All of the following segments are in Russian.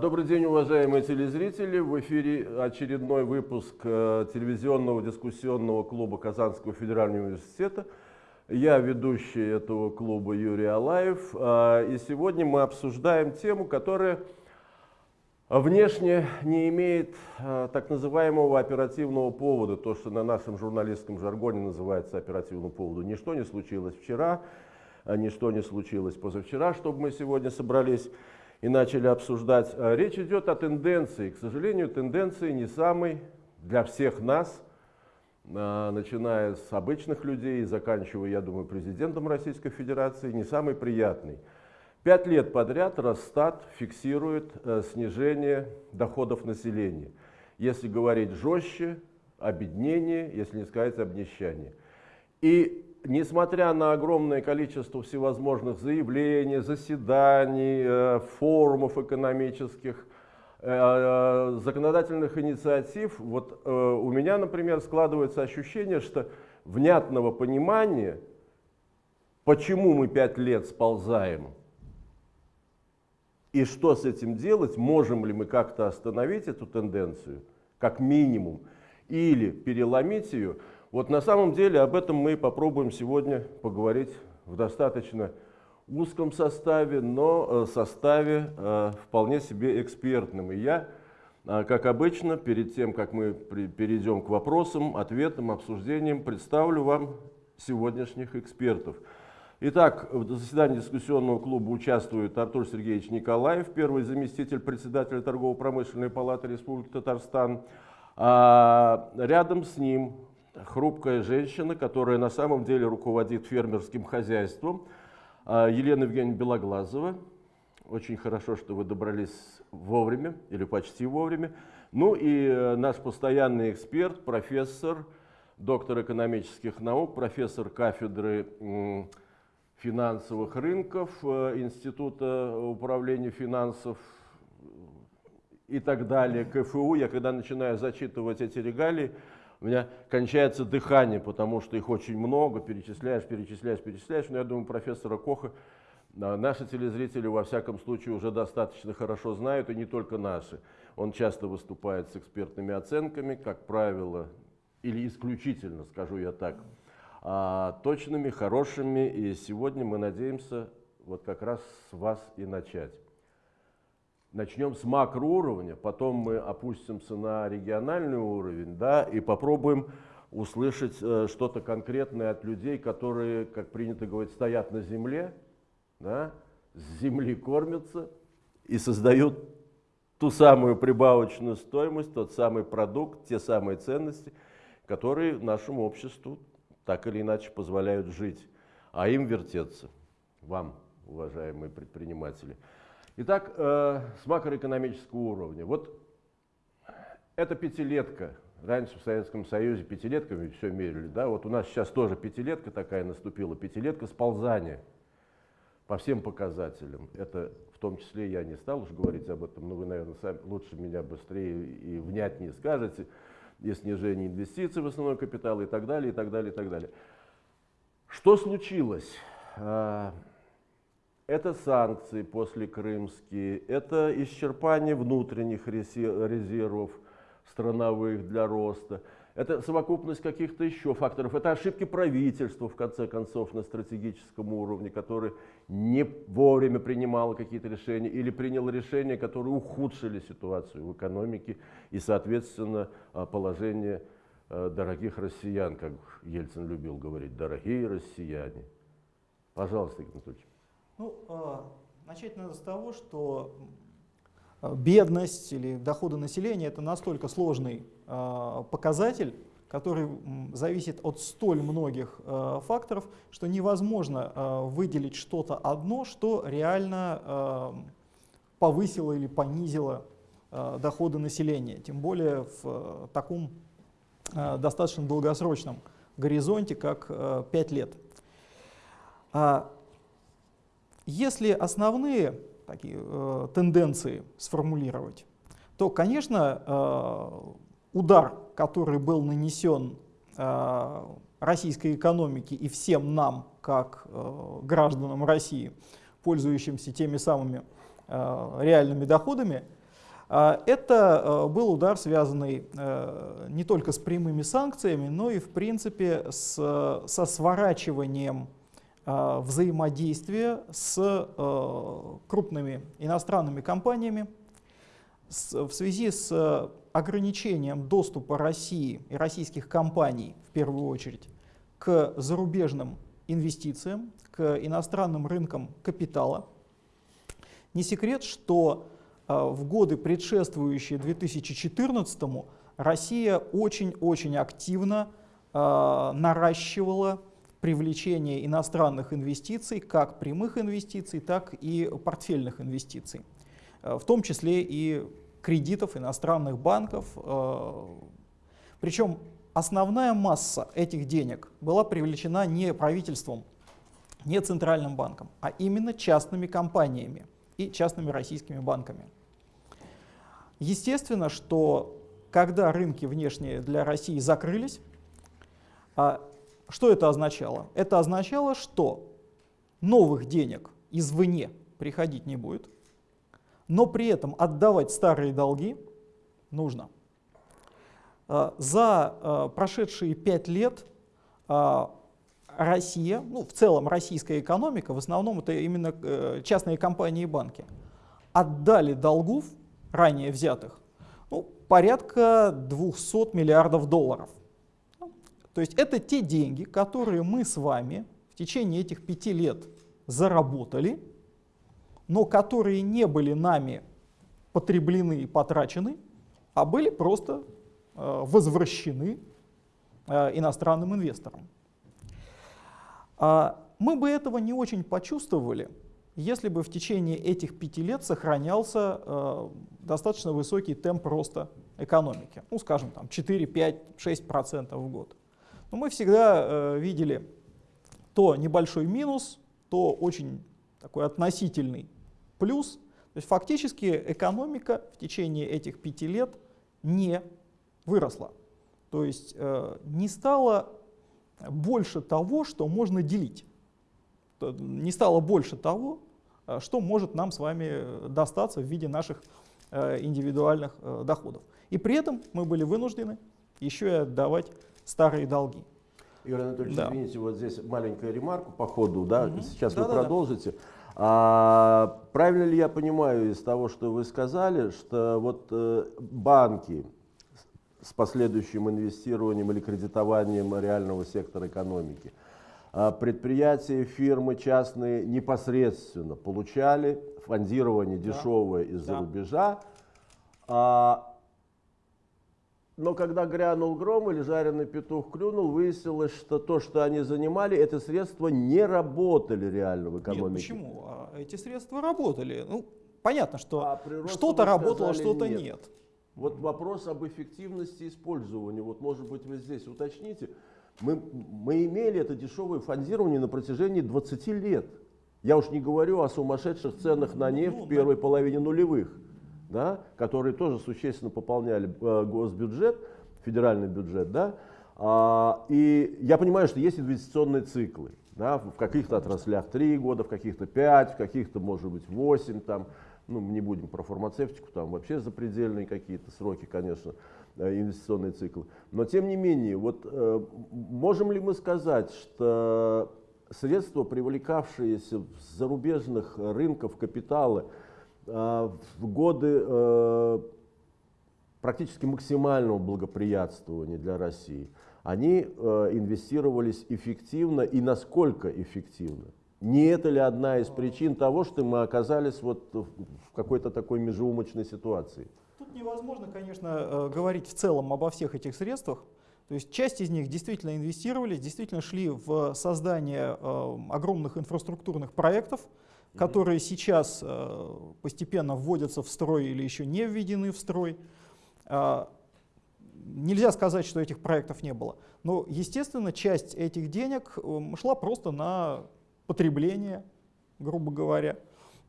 Добрый день, уважаемые телезрители. В эфире очередной выпуск э, телевизионного дискуссионного клуба Казанского федерального университета. Я ведущий этого клуба Юрий Алаев. А, и сегодня мы обсуждаем тему, которая внешне не имеет а, так называемого оперативного повода, то, что на нашем журналистском жаргоне называется оперативным поводом. Ничто не случилось вчера, ничто не случилось позавчера, чтобы мы сегодня собрались и начали обсуждать. А, речь идет о тенденции. К сожалению, тенденции не самой для всех нас, а, начиная с обычных людей и заканчивая, я думаю, президентом Российской Федерации, не самый приятный. Пять лет подряд Росстат фиксирует э, снижение доходов населения. Если говорить жестче, обеднение, если не сказать обнищание. И несмотря на огромное количество всевозможных заявлений, заседаний, э, форумов экономических, э, э, законодательных инициатив, вот у меня, например, складывается ощущение, что внятного понимания, почему мы пять лет сползаем и что с этим делать, можем ли мы как-то остановить эту тенденцию, как минимум, или переломить ее, вот на самом деле об этом мы попробуем сегодня поговорить в достаточно узком составе, но э, составе э, вполне себе экспертным. И я, э, как обычно, перед тем, как мы перейдем к вопросам, ответам, обсуждениям, представлю вам сегодняшних экспертов. Итак, в заседании дискуссионного клуба участвует Артур Сергеевич Николаев, первый заместитель председателя Торгово-промышленной палаты Республики Татарстан. А рядом с ним хрупкая женщина, которая на самом деле руководит фермерским хозяйством, а, Елена Евгеньевна Белоглазова. Очень хорошо, что вы добрались вовремя или почти вовремя. Ну и э, наш постоянный эксперт, профессор, доктор экономических наук, профессор кафедры финансовых рынков э, Института управления финансов и так далее, КФУ. Я когда начинаю зачитывать эти регалии, у меня кончается дыхание, потому что их очень много, перечисляешь, перечисляешь, перечисляешь. Но я думаю, профессора Коха а, наши телезрители, во всяком случае, уже достаточно хорошо знают, и не только наши. Он часто выступает с экспертными оценками, как правило, или исключительно, скажу я так, а, точными, хорошими. И сегодня мы надеемся вот как раз с вас и начать. Начнем с макроуровня, потом мы опустимся на региональный уровень, да, и попробуем услышать э, что-то конкретное от людей, которые, как принято говорить, стоят на земле, да, с земли кормятся и создают ту самую прибавочную стоимость, тот самый продукт, те самые ценности, которые нашему обществу так или иначе позволяют жить, а им вертеться, вам, уважаемые предприниматели. Итак, э, с макроэкономического уровня. Вот это пятилетка. Раньше в Советском Союзе пятилетками все мерили. Да? Вот у нас сейчас тоже пятилетка такая наступила. Пятилетка сползания по всем показателям. Это в том числе я не стал уж говорить об этом, но вы, наверное, сами лучше меня быстрее и внятнее скажете. И снижение инвестиций в основной капитал и так далее, и так далее, и так далее. Что случилось? Это санкции после крымские, это исчерпание внутренних резервов страновых для роста, это совокупность каких-то еще факторов, это ошибки правительства, в конце концов, на стратегическом уровне, которое не вовремя принимало какие-то решения или приняло решения, которые ухудшили ситуацию в экономике и, соответственно, а, положение а, дорогих россиян, как Ельцин любил говорить, дорогие россияне. Пожалуйста, Игорь Анатольевич. Ну, а, начать надо с того, что а, бедность или доходы населения – это настолько сложный а, показатель, который зависит от столь многих факторов, что невозможно выделить что-то одно, что реально повысило или понизило доходы населения, тем более в таком достаточно долгосрочном горизонте, как 5 лет. Если основные такие, э, тенденции сформулировать, то, конечно, э, удар, который был нанесен э, российской экономике и всем нам, как э, гражданам России, пользующимся теми самыми реальными доходами, это был удар, связанный не только с прямыми санкциями, но и, в принципе, с, со сворачиванием взаимодействия с крупными иностранными компаниями в связи с ограничением доступа России и российских компаний, в первую очередь, к зарубежным инвестициям, к иностранным рынкам капитала. Не секрет, что в годы, предшествующие 2014 Россия очень-очень активно э, наращивала привлечение иностранных инвестиций, как прямых инвестиций, так и портфельных инвестиций, э, в том числе и кредитов иностранных банков. Э, Причем основная масса этих денег была привлечена не правительством, не центральным банком, а именно частными компаниями и частными российскими банками. Естественно, что когда рынки внешние для России закрылись, а что это означало? Это означало, что новых денег извне приходить не будет, но при этом отдавать старые долги нужно. А, за а, прошедшие пять лет а, Россия, ну в целом российская экономика, в основном это именно э, частные компании и банки, отдали долгов, ранее взятых, ну, порядка 200 миллиардов долларов. То есть это те деньги, которые мы с вами в течение этих пяти лет заработали, но которые не были нами потреблены и потрачены, а были просто э, возвращены э, иностранным инвесторам. А мы бы этого не очень почувствовали, если бы в течение этих пяти лет сохранялся э, достаточно высокий темп роста экономики, ну скажем там 4, 5, 6% в год. Но мы всегда видели то небольшой минус, то очень такой относительный плюс. То есть фактически экономика в течение этих пяти лет не выросла. То есть э, не стало больше того, что можно делить. Не стало больше того, э, что может нам с вами достаться в виде наших э, индивидуальных э, доходов. И при этом мы были вынуждены еще и отдавать старые долги. Игорь Анатольевич, да. извините, вот здесь маленькая ремарка по ходу, да, угу. сейчас да, вы да, продолжите. Да. А, правильно ли я понимаю из того, что вы сказали, что вот э, банки с последующим инвестированием или кредитованием реального сектора экономики, а предприятия, фирмы частные непосредственно получали фондирование да. дешевое из-за да. рубежа, а но когда грянул гром или жареный петух клюнул, выяснилось, что то, что они занимали, это средства не работали реально в экономике. Нет, почему? А эти средства работали. Ну, понятно, что а что-то работало, что-то нет. нет. Вот вопрос об эффективности использования. Вот, может быть, вы здесь уточните. Мы, мы имели это дешевое фондирование на протяжении 20 лет. Я уж не говорю о сумасшедших ценах на нефть ну, в первой да. половине нулевых да, которые тоже существенно пополняли э, госбюджет, федеральный бюджет. Да, а, и я понимаю, что есть инвестиционные циклы. Да, в каких-то отраслях 3 года, в каких-то 5, в каких-то, может быть, 8. Там, ну, не будем про фармацевтику, там вообще запредельные какие-то сроки, конечно, э, инвестиционные циклы. Но тем не менее, вот э, можем ли мы сказать, что средства, привлекавшиеся с зарубежных рынков капитала, в годы э, практически максимального благоприятствования для России, они э, инвестировались эффективно и насколько эффективно? Не это ли одна из причин того, что мы оказались вот в какой-то такой межеумочной ситуации? Тут невозможно, конечно, э, говорить в целом обо всех этих средствах. То есть часть из них действительно инвестировались, действительно шли в создание огромных инфраструктурных проектов, которые сейчас э, постепенно вводятся в строй или еще не введены в строй. А, нельзя сказать, что этих проектов не было. Но, естественно, часть этих денег эм, шла просто на потребление, грубо говоря.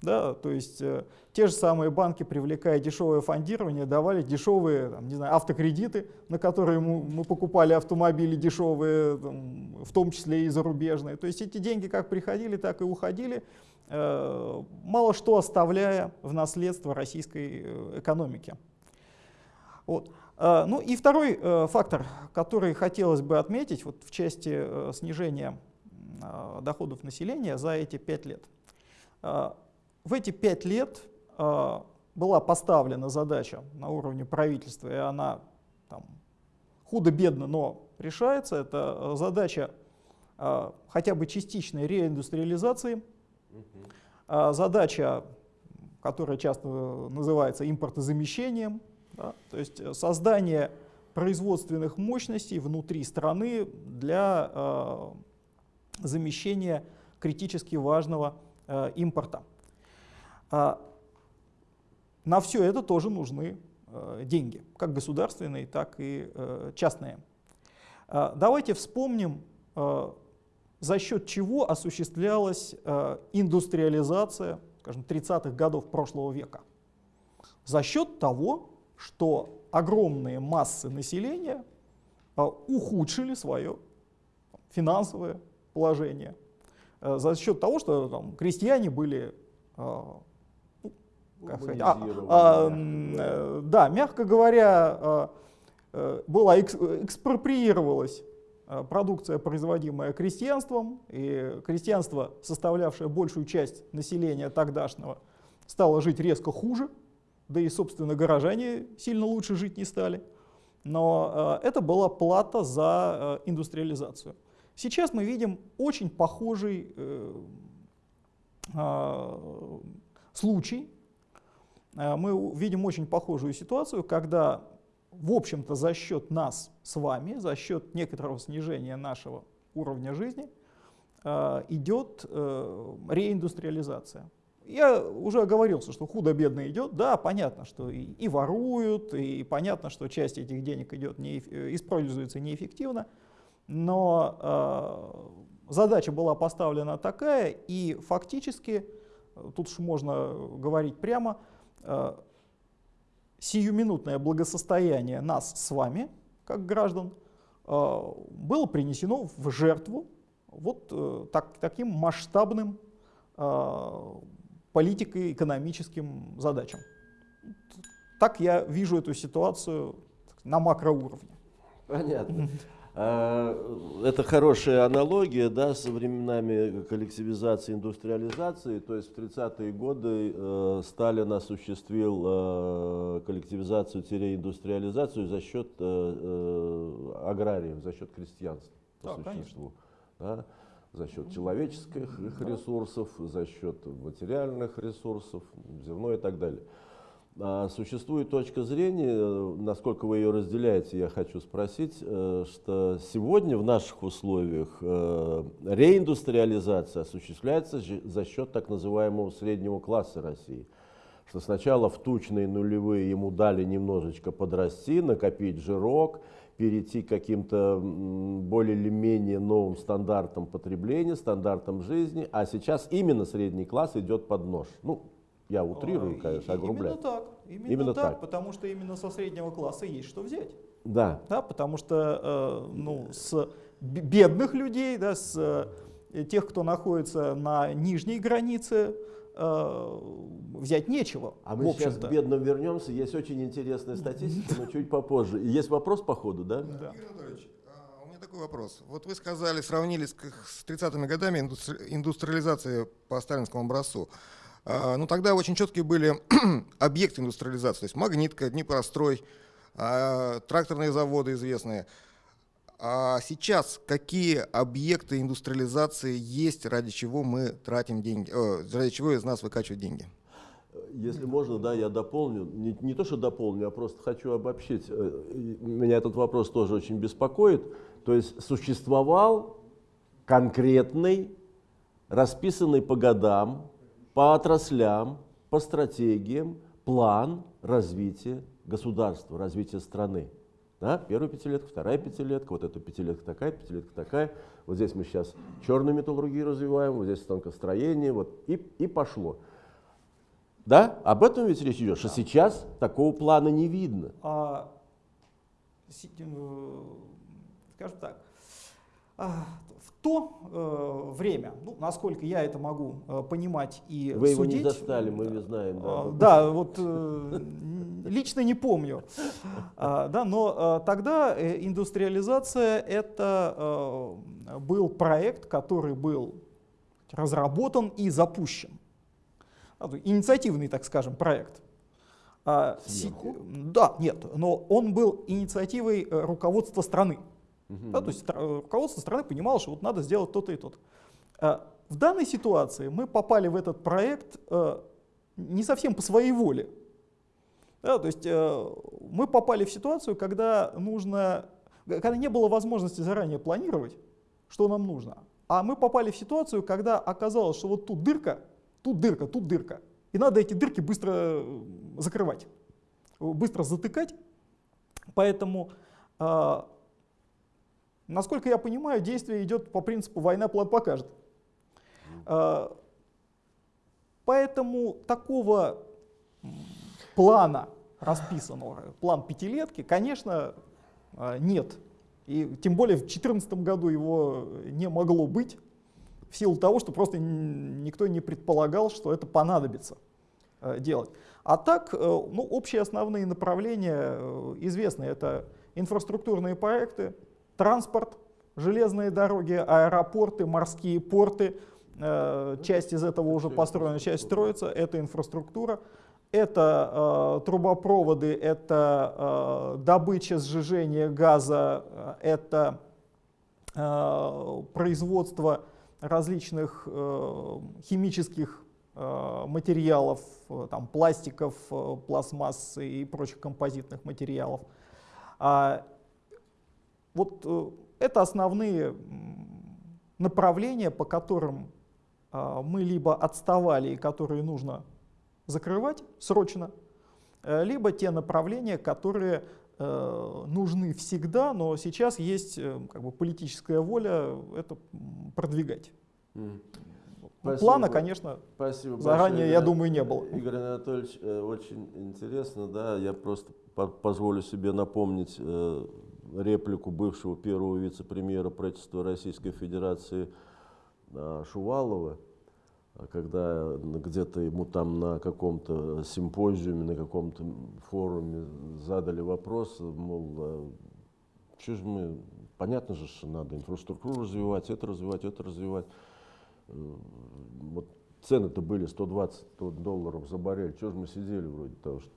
Да, то есть э, те же самые банки, привлекая дешевое фондирование, давали дешевые там, не знаю, автокредиты, на которые мы, мы покупали автомобили дешевые, там, в том числе и зарубежные. То есть эти деньги как приходили, так и уходили, э, мало что оставляя в наследство российской э, экономики. Вот. Э, ну и второй э, фактор, который хотелось бы отметить вот в части э, снижения э, доходов населения за эти пять лет. Э, в эти пять лет э, была поставлена задача на уровне правительства, и она худо-бедно, но решается. Это э, задача э, хотя бы частичной реиндустриализации, э, задача, которая часто называется импортозамещением, да, то есть э, создание производственных мощностей внутри страны для э, замещения критически важного э, импорта. А на все это тоже нужны э, деньги, как государственные, так и э, частные. А давайте вспомним, за счет чего осуществлялась индустриализация, скажем, 30-х годов прошлого века. За счет того, что огромные массы населения ухудшили свое финансовое положение за счет того, что там, крестьяне были как сказать, а, а, э, да, мягко говоря, а, э, была экспроприировалась а, продукция, производимая крестьянством, и крестьянство, составлявшее большую часть населения тогдашнего, стало жить резко хуже, да и, собственно, горожане сильно лучше жить не стали. Но это была плата за индустриализацию. Сейчас мы видим очень похожий э, случай, мы видим очень похожую ситуацию, когда, в общем-то, за счет нас с вами, за счет некоторого снижения нашего уровня жизни, э, идет э, реиндустриализация. Я уже оговорился, что худо-бедно идет. Да, понятно, что и, и воруют, и понятно, что часть этих денег идет не, используется неэффективно. Но э, задача была поставлена такая, и фактически, тут уж можно говорить прямо, Э, сиюминутное благосостояние нас с вами, как граждан, э, было принесено в жертву вот э, так, таким масштабным политико-экономическим задачам. Так я вижу эту ситуацию на макроуровне. Понятно. А, это хорошая аналогия да, со временами коллективизации, индустриализации. То есть в 30-е годы э, Сталин осуществил э, коллективизацию-индустриализацию за счет э, э, аграриев, за счет крестьянства по да, существу. Да, за счет человеческих ресурсов, за счет материальных ресурсов, земной и так далее. А существует точка зрения, насколько вы ее разделяете, я хочу спросить, э, что сегодня в наших условиях э, реиндустриализация осуществляется за счет так называемого среднего класса России. Что сначала в тучные нулевые ему дали немножечко подрасти, накопить жирок, перейти к каким-то более или менее новым стандартам потребления, стандартам жизни, а сейчас именно средний класс идет под нож. Ну, я утрирую, конечно, огрубляю. Именно так. Именно, именно так, так, потому что именно со среднего класса есть что взять. Да. Да, потому что э, ну, с бедных людей, да, с э, тех, кто находится на нижней границе, э, взять нечего. А мы сейчас к бедным вернемся. Есть очень интересная статистика, но чуть попозже. Есть вопрос по ходу, да? Да. Игорь Анатольевич, а, у меня такой вопрос. Вот вы сказали, сравнили с 30-ми годами индустриализации по сталинскому образцу. А, ну, тогда очень четкие были объекты индустриализации, то есть магнитка, Днепрострой, а, тракторные заводы известные. А сейчас какие объекты индустриализации есть, ради чего мы тратим деньги, о, ради чего из нас выкачивают деньги? Если можно, да, я дополню. Не, не то, что дополню, а просто хочу обобщить. Э, меня этот вопрос тоже очень беспокоит. То есть существовал конкретный, расписанный по годам, по отраслям, по стратегиям план развития государства, развития страны. Да? Первая пятилетка, вторая пятилетка, вот эта пятилетка такая, пятилетка такая. Вот здесь мы сейчас черную металлургию развиваем, вот здесь станкостроение, вот и, и пошло. Да? Об этом ведь речь идет, что сейчас такого плана не видно. А, э, скажем так, а, то э, время, ну, насколько я это могу э, понимать и Вы его не судить, застали, мы не знаем. Да. А, Да, вот э, лично не помню. А, Да, но а, тогда э, индустриализация это э, был проект, который был разработан и запущен. Есть Инициативный, так скажем, проект. Си- Сверху? Да, нет, но он был инициативой э, руководства страны. Мгм. Да, то есть э, руководство страны понимало, что вот надо сделать то-то и то-то. А, В данной ситуации мы попали в этот проект э, не совсем по своей воле. Да, то есть э, мы попали в ситуацию, когда нужно, когда не было возможности заранее планировать, что нам нужно. А мы попали в ситуацию, когда оказалось, что вот тут дырка, тут дырка, тут дырка. И надо эти дырки быстро закрывать, быстро затыкать. Поэтому э, Насколько я понимаю, действие идет по принципу «война план покажет». А, Поэтому такого плана расписанного, план пятилетки, конечно, а, нет. И тем более в 2014 году его не могло быть, в силу того, что просто никто не предполагал, что это понадобится э, делать. А так, э, ну, общие основные направления э, известны. Это инфраструктурные проекты, транспорт, железные дороги, аэропорты, морские порты. Э, Часть из этого уже построена, часть строится. Это инфраструктура. Это э, трубопроводы, это э, добыча, сжижение газа, э, это э, производство различных э, химических э, материалов, э, там, пластиков, э, пластмассы и прочих композитных материалов. А, вот э, это основные направления, по которым а, мы либо отставали и которые нужно закрывать срочно, э, либо те направления, которые э, нужны всегда, но сейчас есть как бы, политическая воля это продвигать. Спасибо Плана, конечно, Спасибо заранее, большое, я думаю, не было. Игорь Анатольевич, очень интересно, да, я просто по- позволю себе напомнить реплику бывшего первого вице-премьера правительства Российской Федерации э, Шувалова, а когда где-то ему там на каком-то симпозиуме, на каком-то форуме задали вопрос, мол, что же мы, понятно же, что надо инфраструктуру развивать, это развивать, это развивать. Э, Вот цены-то были 120 долларов за баррель, что же мы сидели вроде того, что...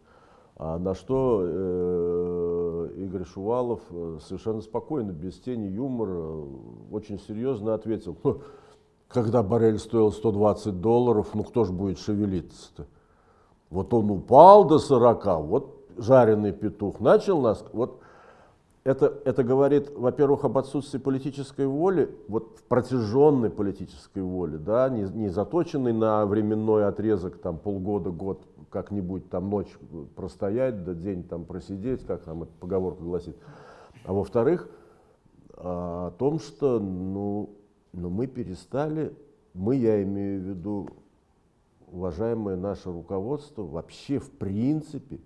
А на что э, Игорь Шувалов э, совершенно спокойно, без тени юмора, э, очень серьезно ответил, «Ну, когда баррель стоил 120 долларов, ну кто же будет шевелиться-то? Вот он упал до 40, вот жареный петух начал нас, вот это, это говорит, во-первых, об отсутствии политической воли, вот протяженной политической воли, да, не, не заточенной на временной отрезок, там полгода, год, как-нибудь там ночь простоять, да день там просидеть, как там эта поговорка гласит. А во-вторых, а, о том, что ну, ну, мы перестали, мы, я имею в виду, уважаемое наше руководство, вообще в принципе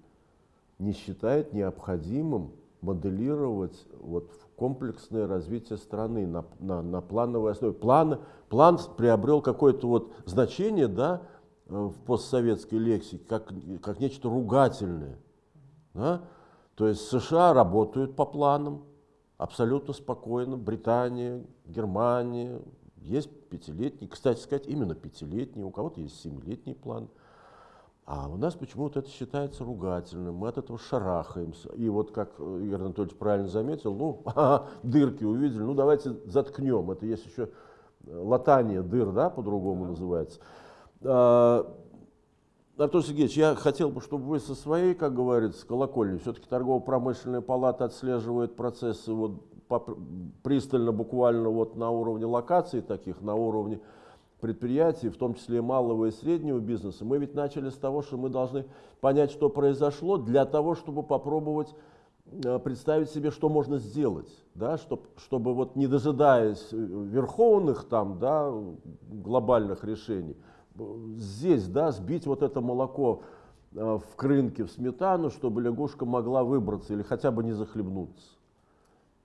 не считает необходимым моделировать вот комплексное развитие страны на, на, на плановой основе. План, план приобрел какое-то вот значение да, э, в постсоветской лексике, как, как нечто ругательное. Да? То есть США работают по планам абсолютно спокойно, Британия, Германия, есть пятилетний, кстати сказать, именно пятилетний, у кого-то есть семилетний план. А у нас почему-то это считается ругательным, мы от этого шарахаемся. И вот как Игорь Анатольевич правильно заметил, ну, ага, дырки увидели, ну давайте заткнем. Это есть еще латание дыр, да, по-другому называется. А, Артур Сергеевич, я хотел бы, чтобы вы со своей, как говорится, колокольни, все-таки торгово-промышленная палата отслеживает процессы вот пристально, буквально вот на уровне локаций таких, на уровне предприятий, в том числе и малого и среднего бизнеса. Мы ведь начали с того, что мы должны понять, что произошло, для того, чтобы попробовать э, представить себе, что можно сделать, да, чтоб, чтобы вот не дожидаясь э, верховных там, да, глобальных решений, здесь, да, сбить вот это молоко э, в крынке, в сметану, чтобы лягушка могла выбраться или хотя бы не захлебнуться.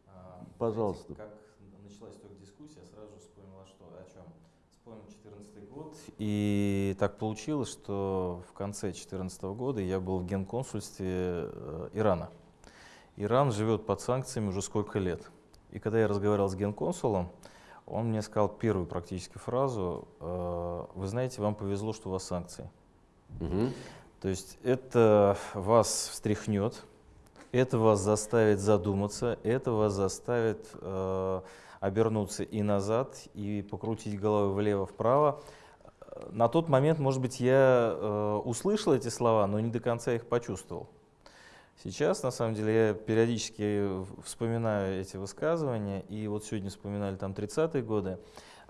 А, Пожалуйста. Как началась только дискуссия, сразу же вспомнила, что о чем. Вспомнил 2014 год. И так получилось, что в конце 2014 года я был в генконсульстве э, Ирана. Иран живет под санкциями уже сколько лет. И когда я разговаривал с генконсулом, он мне сказал первую практически фразу, э, вы знаете, вам повезло, что у вас санкции. Угу. То есть это вас встряхнет, это вас заставит задуматься, это вас заставит э, обернуться и назад, и покрутить головой влево-вправо. На тот момент, может быть, я э, услышал эти слова, но не до конца их почувствовал. Сейчас, на самом деле, я периодически вспоминаю эти высказывания, и вот сегодня вспоминали там 30-е годы.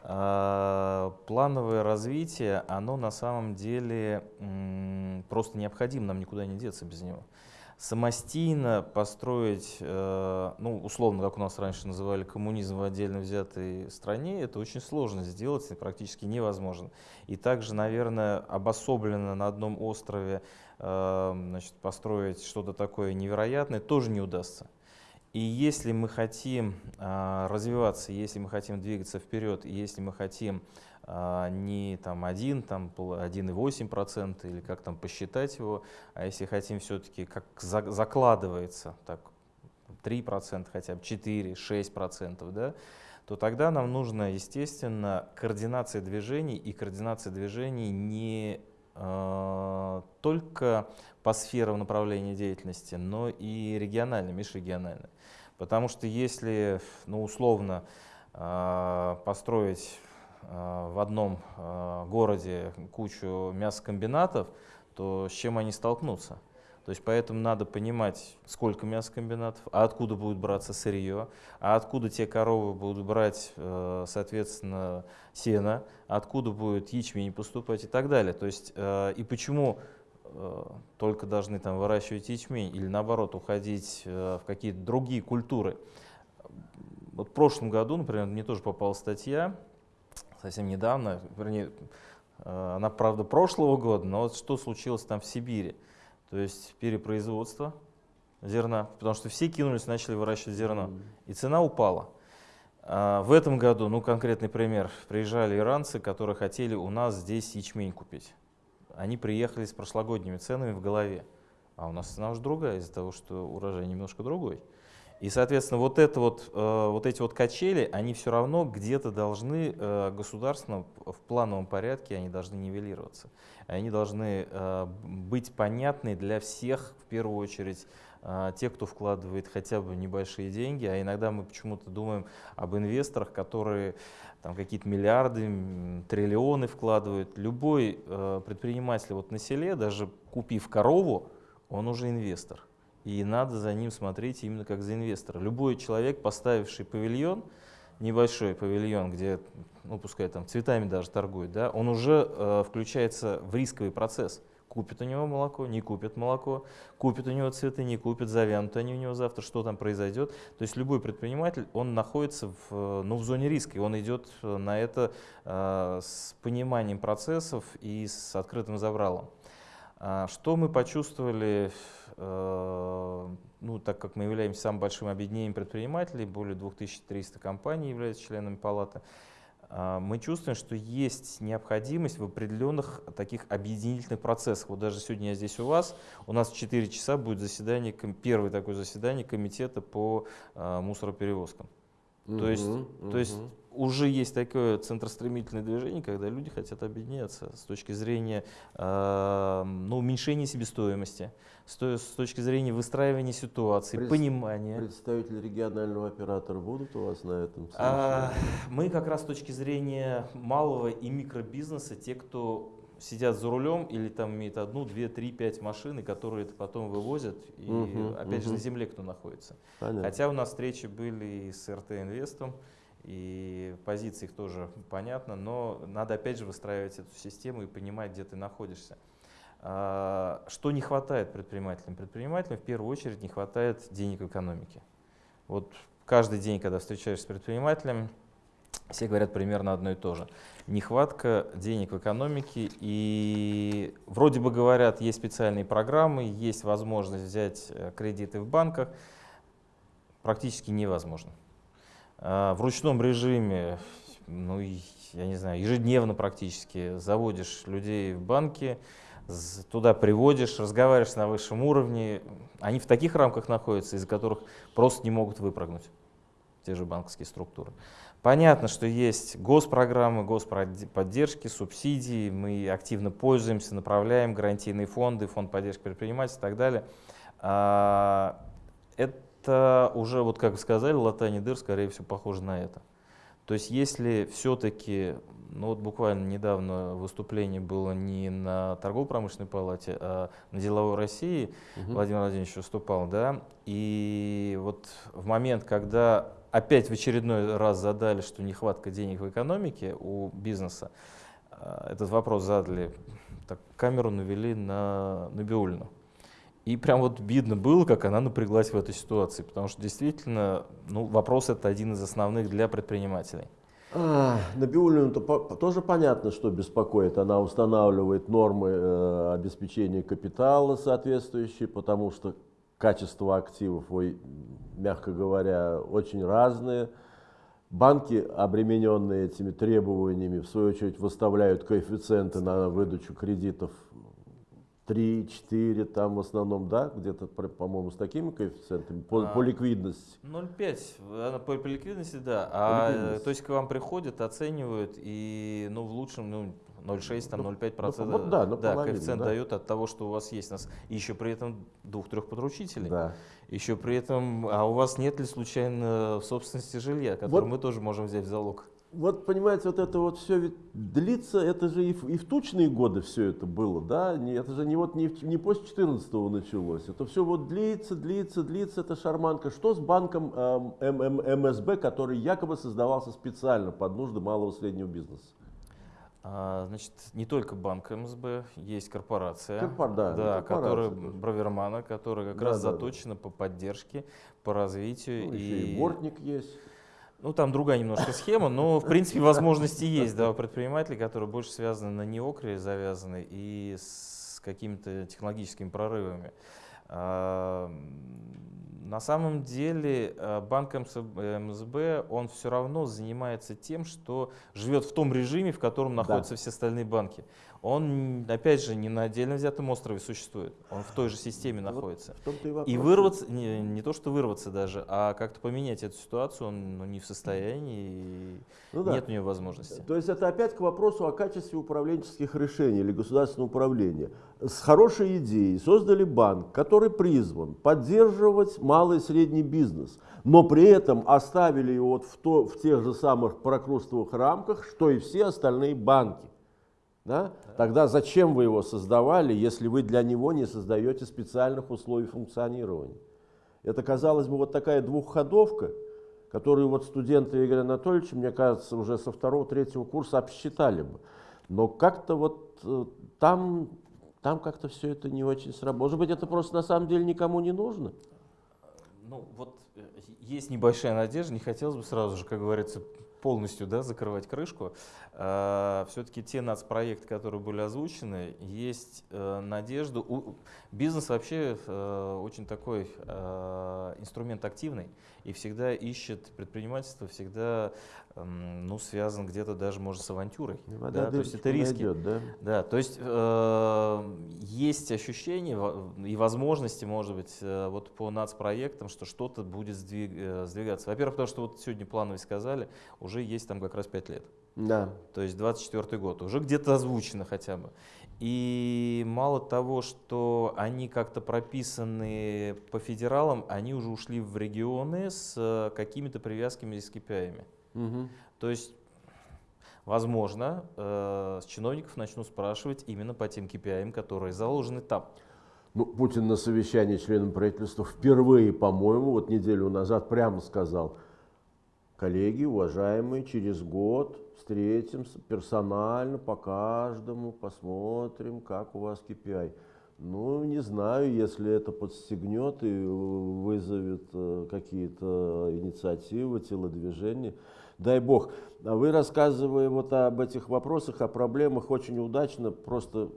А, плановое развитие, оно на самом деле просто необходимо, нам никуда не деться без него. Самостийно построить, э, ну, условно, как у нас раньше называли коммунизм в отдельно взятой стране, это очень сложно сделать, практически невозможно. И также, наверное, обособленно на одном острове Эм, значит, построить что-то такое невероятное, тоже не удастся. И если мы хотим э, развиваться, если мы хотим двигаться вперед, если мы хотим э, не там 1, там 1,8% или как там посчитать его, а если хотим все-таки, как за, закладывается, так 3% хотя бы, 4, 6%, да, то тогда нам нужно, естественно, координация движений, и координация движений не Э, только по сферам направления деятельности, но и регионально, межрегионально. Потому что если, ну, условно, э, построить в одном городе кучу мясокомбинатов, то с чем они столкнутся? То есть поэтому надо понимать, сколько мясокомбинатов, а откуда будет браться сырье, а откуда те коровы будут брать, э, соответственно, сено, откуда будет ячмень поступать и так далее. То есть э, и почему э, только должны там выращивать ячмень или наоборот уходить в какие-то другие культуры. Вот в прошлом году, например, мне тоже попала статья, совсем недавно, вернее, она, правда, прошлого года, но вот что случилось там в Сибири то есть перепроизводство зерна, потому что все кинулись, начали выращивать зерно, и цена упала. А в этом году, ну конкретный пример, приезжали иранцы, которые хотели у нас здесь ячмень купить. Они приехали с прошлогодними ценами в голове, а у нас цена уже другая из-за того, что урожай немножко другой. И, соответственно, вот, это вот, э, вот эти вот качели, они все равно где-то должны э, государственно в плановом порядке, они должны нивелироваться. Они должны э, быть понятны для всех, в первую очередь, тех, кто вкладывает хотя бы небольшие деньги, а иногда мы почему-то думаем об инвесторах, которые там какие-то миллиарды, триллионы вкладывают. Любой предприниматель вот на селе, даже купив корову, он уже инвестор и надо за ним смотреть именно как за инвестора. Любой человек, поставивший павильон, небольшой павильон, где, ну пускай там цветами даже торгует, да, он уже э, включается в рисковый процесс. Купит у него молоко, не купит молоко, купит у него цветы, не купит, завянут они у него завтра, что там произойдет. То есть любой предприниматель, он находится в, ну, в зоне риска, и он идет на это э, с пониманием процессов и с открытым забралом. А что мы почувствовали Э, ну, так как мы являемся самым большим объединением предпринимателей, более 2300 компаний являются членами палаты, э, мы чувствуем, что есть необходимость в определенных таких объединительных процессах. Вот даже сегодня я здесь у вас, у нас в 4 часа будет заседание, первое такое заседание комитета по э, мусороперевозкам. Угу, то, есть, угу. то есть уже есть такое центростремительное движение, когда люди хотят объединяться с точки зрения э, ну, уменьшения себестоимости, с, с точки зрения выстраивания ситуации, Пред, понимания. Представители регионального оператора будут у вас на этом? А, мы как раз с точки зрения малого и микробизнеса, те, кто сидят за рулем или там имеют одну, две, три, пять машин, которые это потом вывозят, и угу, опять угу. же на земле кто находится. Понятно. Хотя у нас встречи были и с РТ Инвестом, и позиции их тоже понятно, но надо опять же выстраивать эту систему и понимать, где ты находишься. А, что не хватает предпринимателям? Предпринимателям в первую очередь не хватает денег в экономике. Вот каждый день, когда встречаешься с предпринимателем, все говорят примерно одно и то же. Нехватка денег в экономике, и вроде бы говорят, есть специальные программы, есть возможность взять э, кредиты в банках, практически невозможно. А, в ручном режиме, ну, я не знаю, ежедневно практически заводишь людей в банки, туда приводишь, разговариваешь на высшем уровне. Они в таких рамках находятся, из которых просто не могут выпрыгнуть, те же банковские структуры. Понятно, что есть госпрограммы, господдержки, субсидии, мы активно пользуемся, направляем гарантийные фонды, фонд поддержки предпринимателей и так далее. А, это уже, вот как вы сказали, латание дыр, скорее всего, похоже на это. То есть если все-таки, ну вот буквально недавно выступление было не на торгово-промышленной палате, а на деловой России, угу. Владимир Владимирович выступал, да, и вот в момент, когда опять в очередной раз задали, что нехватка денег в экономике у бизнеса, а, этот вопрос задали, так камеру навели на Набиулину. И прям вот видно было, как она напряглась в этой ситуации, потому что действительно ну, вопрос это один из основных для предпринимателей. А, Набиулину -то по тоже понятно, что беспокоит. Она устанавливает нормы э, обеспечения капитала соответствующие, потому что качество активов, ой, мягко говоря, очень разные. Банки, обремененные этими требованиями, в свою очередь выставляют коэффициенты на выдачу кредитов 3, 4, там в основном, да, где-то, по-моему, с такими коэффициентами по, а, по ликвидности. 0,5, по, по ликвидности, да. А, ликвидность. То есть к вам приходят, оценивают, и ну, в лучшем, ну, 0,6, там 0,5 процентов. Ну, да, да, коэффициент да. дает от того, что у вас есть. Нас, и еще при этом двух-трех подручителей. Да. Еще при этом, а у вас нет ли случайно в собственности жилья, которое вот. мы тоже можем взять в залог? вот понимаете, вот это вот все ведь длится, это же и в, и в тучные годы все это было, да, не, это же не вот не, не после 14 началось, это все вот длится, длится, длится, это шарманка. Что с банком э, МСБ, который якобы создавался специально под нужды малого и среднего бизнеса? А, значит, не только банк МСБ, есть корпорация, Корпор, да, да, которая Бравермана, которая как да, раз да, заточена да. по поддержке, по развитию. Ну, и, и Бортник есть. Ну, там другая немножко схема, но, в принципе, возможности есть да, у предпринимателей, которые больше связаны на неокре завязаны и с какими-то технологическими прорывами. На самом деле а, банк МСБ, он все равно занимается тем, что живет в том режиме, в котором находятся да. все остальные банки он, опять же, не на отдельно взятом острове существует, он в той же системе вот находится. И, и вырваться, не, не то что вырваться даже, а как-то поменять эту ситуацию он ну, не в состоянии, ну, да. нет у него возможности. То есть это опять к вопросу о качестве управленческих решений или государственного управления. С хорошей идеей создали банк, который призван поддерживать малый и средний бизнес, но при этом оставили его вот в, то, в тех же самых прокрустовых рамках, что и все остальные банки. Да? Тогда зачем вы его создавали, если вы для него не создаете специальных условий функционирования? Это, казалось бы, вот такая двухходовка, которую вот студенты Игоря Анатольевича, мне кажется, уже со второго-третьего курса обсчитали бы. Но как-то вот э, там, там как-то все это не очень сработало. Может быть, это просто на самом деле никому не нужно? Ну, вот э, есть небольшая надежда, не хотелось бы сразу же, как говорится, полностью да, закрывать крышку. А, Все-таки те нацпроекты, которые были озвучены, есть э, надежда. Бизнес вообще э, очень такой э, инструмент активный и всегда ищет предпринимательство, всегда ну, связан где-то даже, может, с авантюрой. Вода да? То есть это риски. Найдет, да? Да, то есть э, есть ощущение и возможности, может быть, э, вот по нацпроектам, что что-то будет сдвиг, э, сдвигаться. Во-первых, потому что вот сегодня плановые сказали, уже есть там как раз 5 лет. Да. То есть 24 год, уже где-то озвучено хотя бы. И мало того, что они как-то прописаны по федералам, они уже ушли в регионы с э, какими-то привязками с KPI. Угу. То есть, возможно, э, с чиновников начнут спрашивать именно по тем KPI, которые заложены там. Ну, Путин на совещании членам правительства впервые, по-моему, вот неделю назад прямо сказал, коллеги, уважаемые, через год встретимся персонально по каждому, посмотрим, как у вас KPI. Ну, не знаю, если это подстегнет и вызовет э, какие-то инициативы, телодвижения. дай бог. А вы, рассказывая вот об этих вопросах, о проблемах, очень удачно, просто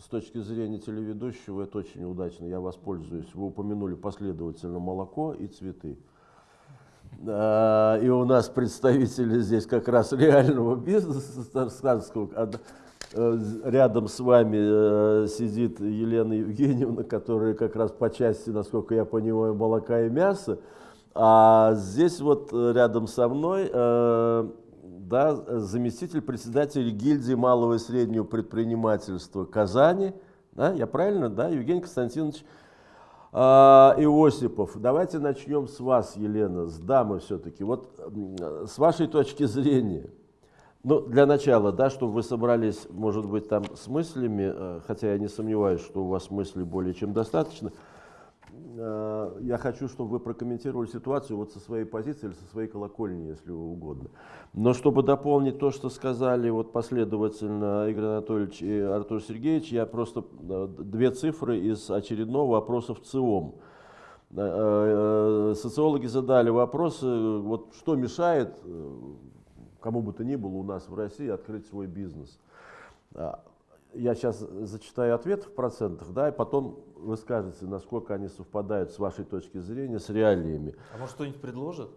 с точки зрения телеведущего, это очень удачно, я воспользуюсь. Вы упомянули последовательно молоко и цветы. И у нас представители здесь как раз реального бизнеса. Э, рядом с вами э, сидит Елена Евгеньевна, которая как раз по части, насколько я понимаю, молока и мяса. А здесь вот э, рядом со мной да, заместитель председателя гильдии малого и среднего предпринимательства Казани. Да, я правильно, да, Евгений Константинович а, Иосипов. Давайте начнем с вас, Елена, с дамы все-таки. Вот с вашей точки зрения, ну, для начала, да, чтобы вы собрались, может быть, там с мыслями, э, хотя я не сомневаюсь, что у вас мыслей более чем достаточно, э, я хочу, чтобы вы прокомментировали ситуацию вот со своей позиции или со своей колокольни, если угодно. Но чтобы дополнить то, что сказали вот последовательно Игорь Анатольевич и Артур Сергеевич, я просто э, две цифры из очередного вопроса в ЦИОМ. Социологи задали вопросы, вот что мешает кому бы то ни было у нас в России открыть свой бизнес. А, я сейчас зачитаю ответ в процентах, да, и потом вы скажете, насколько они совпадают с вашей точки зрения с реалиями. А может что-нибудь предложат?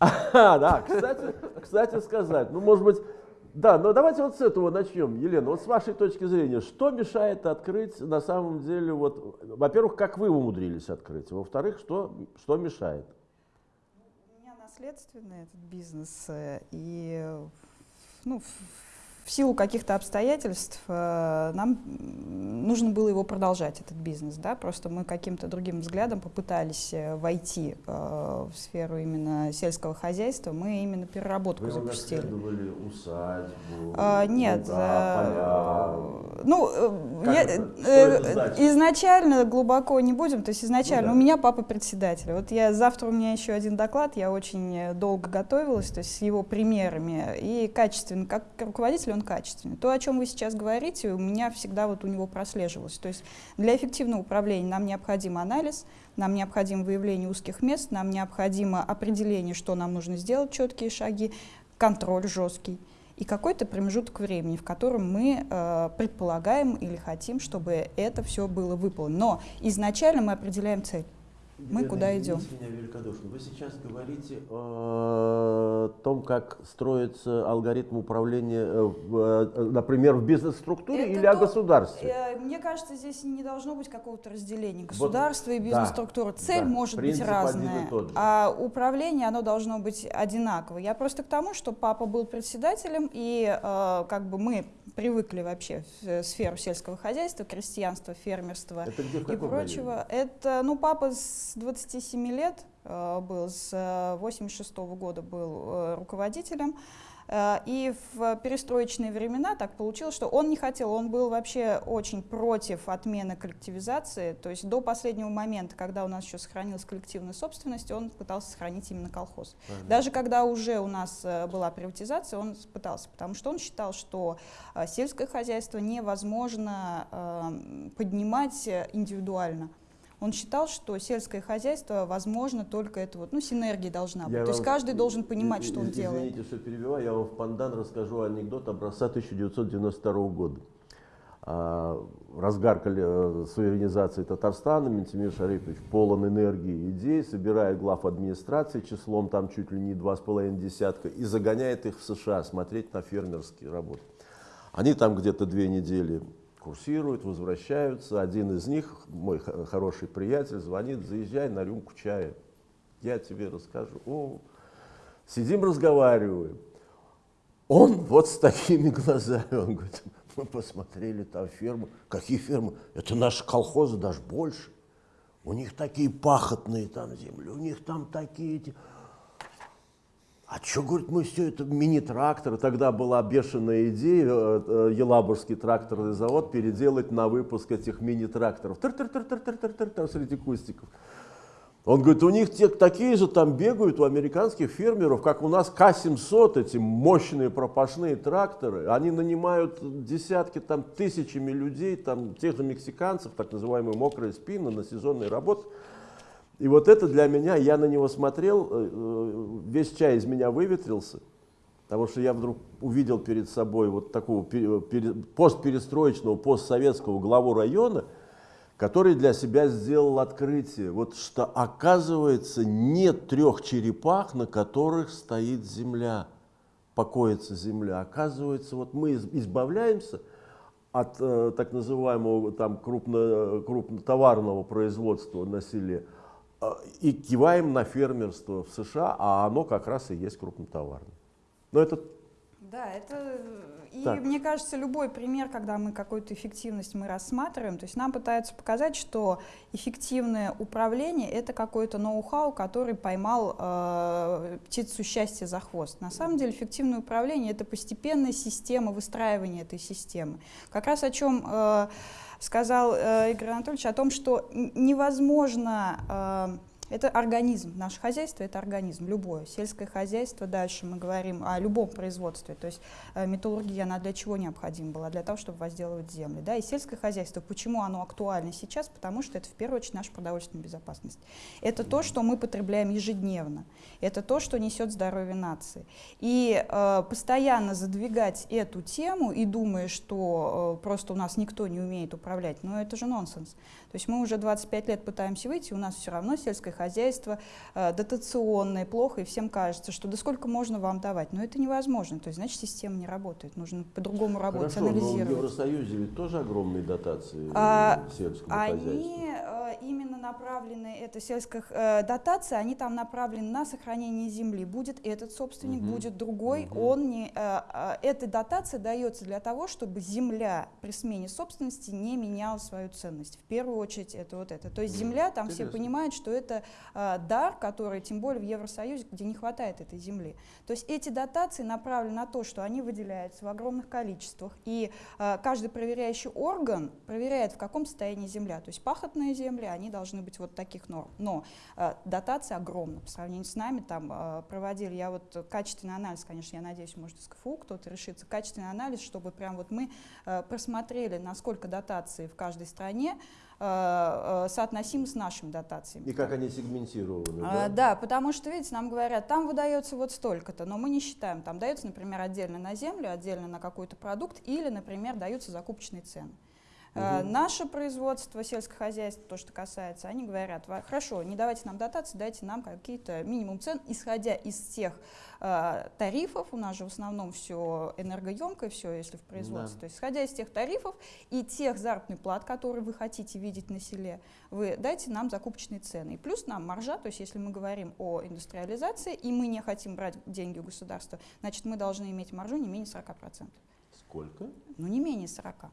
А, да, кстати, кстати сказать, ну может быть, да, но давайте вот с этого начнем, Елена. Вот с вашей точки зрения, что мешает открыть на самом деле, вот, во-первых, как вы умудрились открыть, во-вторых, что, что мешает? Наследственный этот бизнес, э, и ну, в силу каких-то обстоятельств э, нам нужно было его продолжать, этот бизнес. Да? Просто мы каким-то другим взглядом попытались э, войти в сферу именно сельского хозяйства. Мы именно переработку Вы запустили. Вы усадьбу, а, Нет. Луга, поля. Ну, я, изначально глубоко не будем. То есть изначально ну, да. у меня папа председатель. Вот я завтра у меня еще один доклад, я очень долго готовилась, то есть с его примерами и качественно, как руководитель он качественный. То, о чем вы сейчас говорите, у меня всегда вот у него прослеживалось. То есть для эффективного управления нам необходим анализ, нам необходимо выявление узких мест, нам необходимо определение, что нам нужно сделать, четкие шаги, контроль жесткий и какой-то промежуток времени, в котором мы э, предполагаем или хотим, чтобы это все было выполнено. Но изначально мы определяем цель мы куда идем. меня великодушно. Вы сейчас говорите о том, как строится алгоритм управления, э, э, например, в бизнес-структуре или то, о государстве? Э, мне кажется, здесь не должно быть какого-то разделения. Государство вот, и бизнес-структура. Да, Цель да, может быть разная, а управление оно должно быть одинаково. Я просто к тому, что папа был председателем, и как бы мы привыкли вообще в сферу сельского хозяйства, крестьянства, фермерства Это где, и прочего. Районе? Это, ну, папа с 27 лет э, был, с 86 -го года был э, руководителем. Э, и в перестроечные времена так получилось, что он не хотел, он был вообще очень против отмены коллективизации. То есть до последнего момента, когда у нас еще сохранилась коллективная собственность, он пытался сохранить именно колхоз. Понятно. Даже когда уже у нас была приватизация, он пытался, потому что он считал, что сельское хозяйство невозможно поднимать индивидуально. Он считал, что сельское хозяйство возможно только это вот, ну, синергия должна быть. Я То есть каждый должен понимать, что он делает. Извините, что перебиваю, я вам в пандан расскажу анекдот образца 1992 года. А, разгар э, суверенизации Татарстана, Ментимир Шарипович полон энергии и идей, собирает глав администрации числом там чуть ли не два с половиной десятка и загоняет их в США смотреть на фермерские работы. Они там где-то две недели курсируют, возвращаются. Один из них, мой хороший приятель, звонит, заезжай на рюмку чая. Я тебе расскажу. О, сидим, разговариваем. Он вот с такими глазами, он говорит, мы посмотрели там фермы. Какие фермы? Это наши колхозы, даже больше. У них такие пахотные там земли, у них там такие эти... А что, говорит, мы все это мини-тракторы, тогда была бешеная идея, э, э, Елабужский тракторный завод переделать на выпуск этих мини-тракторов. Среди кустиков. Он говорит, у них те, такие же там бегают у американских фермеров, как у нас К-700, эти мощные пропашные тракторы. Они нанимают десятки, там, тысячами людей, там, тех же мексиканцев, так называемые мокрые спины на сезонные работы. И вот это для меня, я на него смотрел, э, э, весь чай из меня выветрился, потому что я вдруг увидел перед собой вот такого постперестроечного, постсоветского главу района, который для себя сделал открытие, вот что оказывается нет трех черепах, на которых стоит земля, покоится земля. Оказывается, вот мы избавляемся от э, так называемого там крупно, крупнотоварного производства на селе, Э, и киваем на фермерство в США, а оно как раз и есть крупнотоварное. Но это... Да, это... И так. мне кажется, любой пример, когда мы какую-то эффективность мы рассматриваем, то есть нам пытаются показать, что эффективное управление — это какой-то ноу-хау, который поймал э, птицу счастья за хвост. На самом деле эффективное управление — это постепенная система выстраивания этой системы. Как раз о чем... Э, сказал э, Игорь Анатольевич о том, что невозможно э, это организм. Наше хозяйство – это организм, любое. Сельское хозяйство, дальше мы говорим о любом производстве. То есть э, металлургия, она для чего необходима была? Для того, чтобы возделывать земли. Да? И сельское хозяйство, почему оно актуально сейчас? Потому что это в первую очередь наша продовольственная безопасность. Это то, что мы потребляем ежедневно. Это то, что несет здоровье нации. И э, постоянно задвигать эту тему и думая, что э, просто у нас никто не умеет управлять, ну это же нонсенс. То есть мы уже 25 лет пытаемся выйти, у нас все равно сельское хозяйство э, дотационное, плохо, и всем кажется, что да сколько можно вам давать. Но это невозможно, то есть значит система не работает, нужно по-другому работать, Хорошо, анализировать. но в Евросоюзе ведь тоже огромные дотации а, сельскому они, хозяйству. Они э, именно направлены, это сельская э, дотация, они там направлены на сохранение земли. Будет этот собственник, угу. будет другой, угу. он не... Э, э, эта дотация дается для того, чтобы земля при смене собственности не меняла свою ценность. В первую очередь это вот это. То есть земля, там Интересно. все понимают, что это э, дар, который, тем более в Евросоюзе, где не хватает этой земли. То есть эти дотации направлены на то, что они выделяются в огромных количествах, и э, каждый проверяющий орган проверяет, в каком состоянии земля. То есть пахотные земли, они должны быть вот таких норм. Но э, дотация огромна по сравнению с нами. Там э, проводили, я вот качественный анализ, конечно, я надеюсь, может, из КФУ кто-то решится, качественный анализ, чтобы прям вот мы э, просмотрели, насколько дотации в каждой стране, соотносимы с нашими дотациями. И как они сегментированы? А, да? да, потому что, видите, нам говорят, там выдается вот столько-то, но мы не считаем, там дается, например, отдельно на землю, отдельно на какой-то продукт, или, например, даются закупочные цены. Угу. Наше производство, сельское хозяйство, то, что касается, они говорят, хорошо, не давайте нам дотации, дайте нам какие-то минимум цен, исходя из тех э, тарифов, у нас же в основном все энергоемкое, все, если в производстве, да. то есть исходя из тех тарифов и тех заработных плат, которые вы хотите видеть на селе, вы дайте нам закупочные цены. И плюс нам маржа, то есть если мы говорим о индустриализации, и мы не хотим брать деньги у государства, значит, мы должны иметь маржу не менее 40%. Сколько? Ну, не менее 40.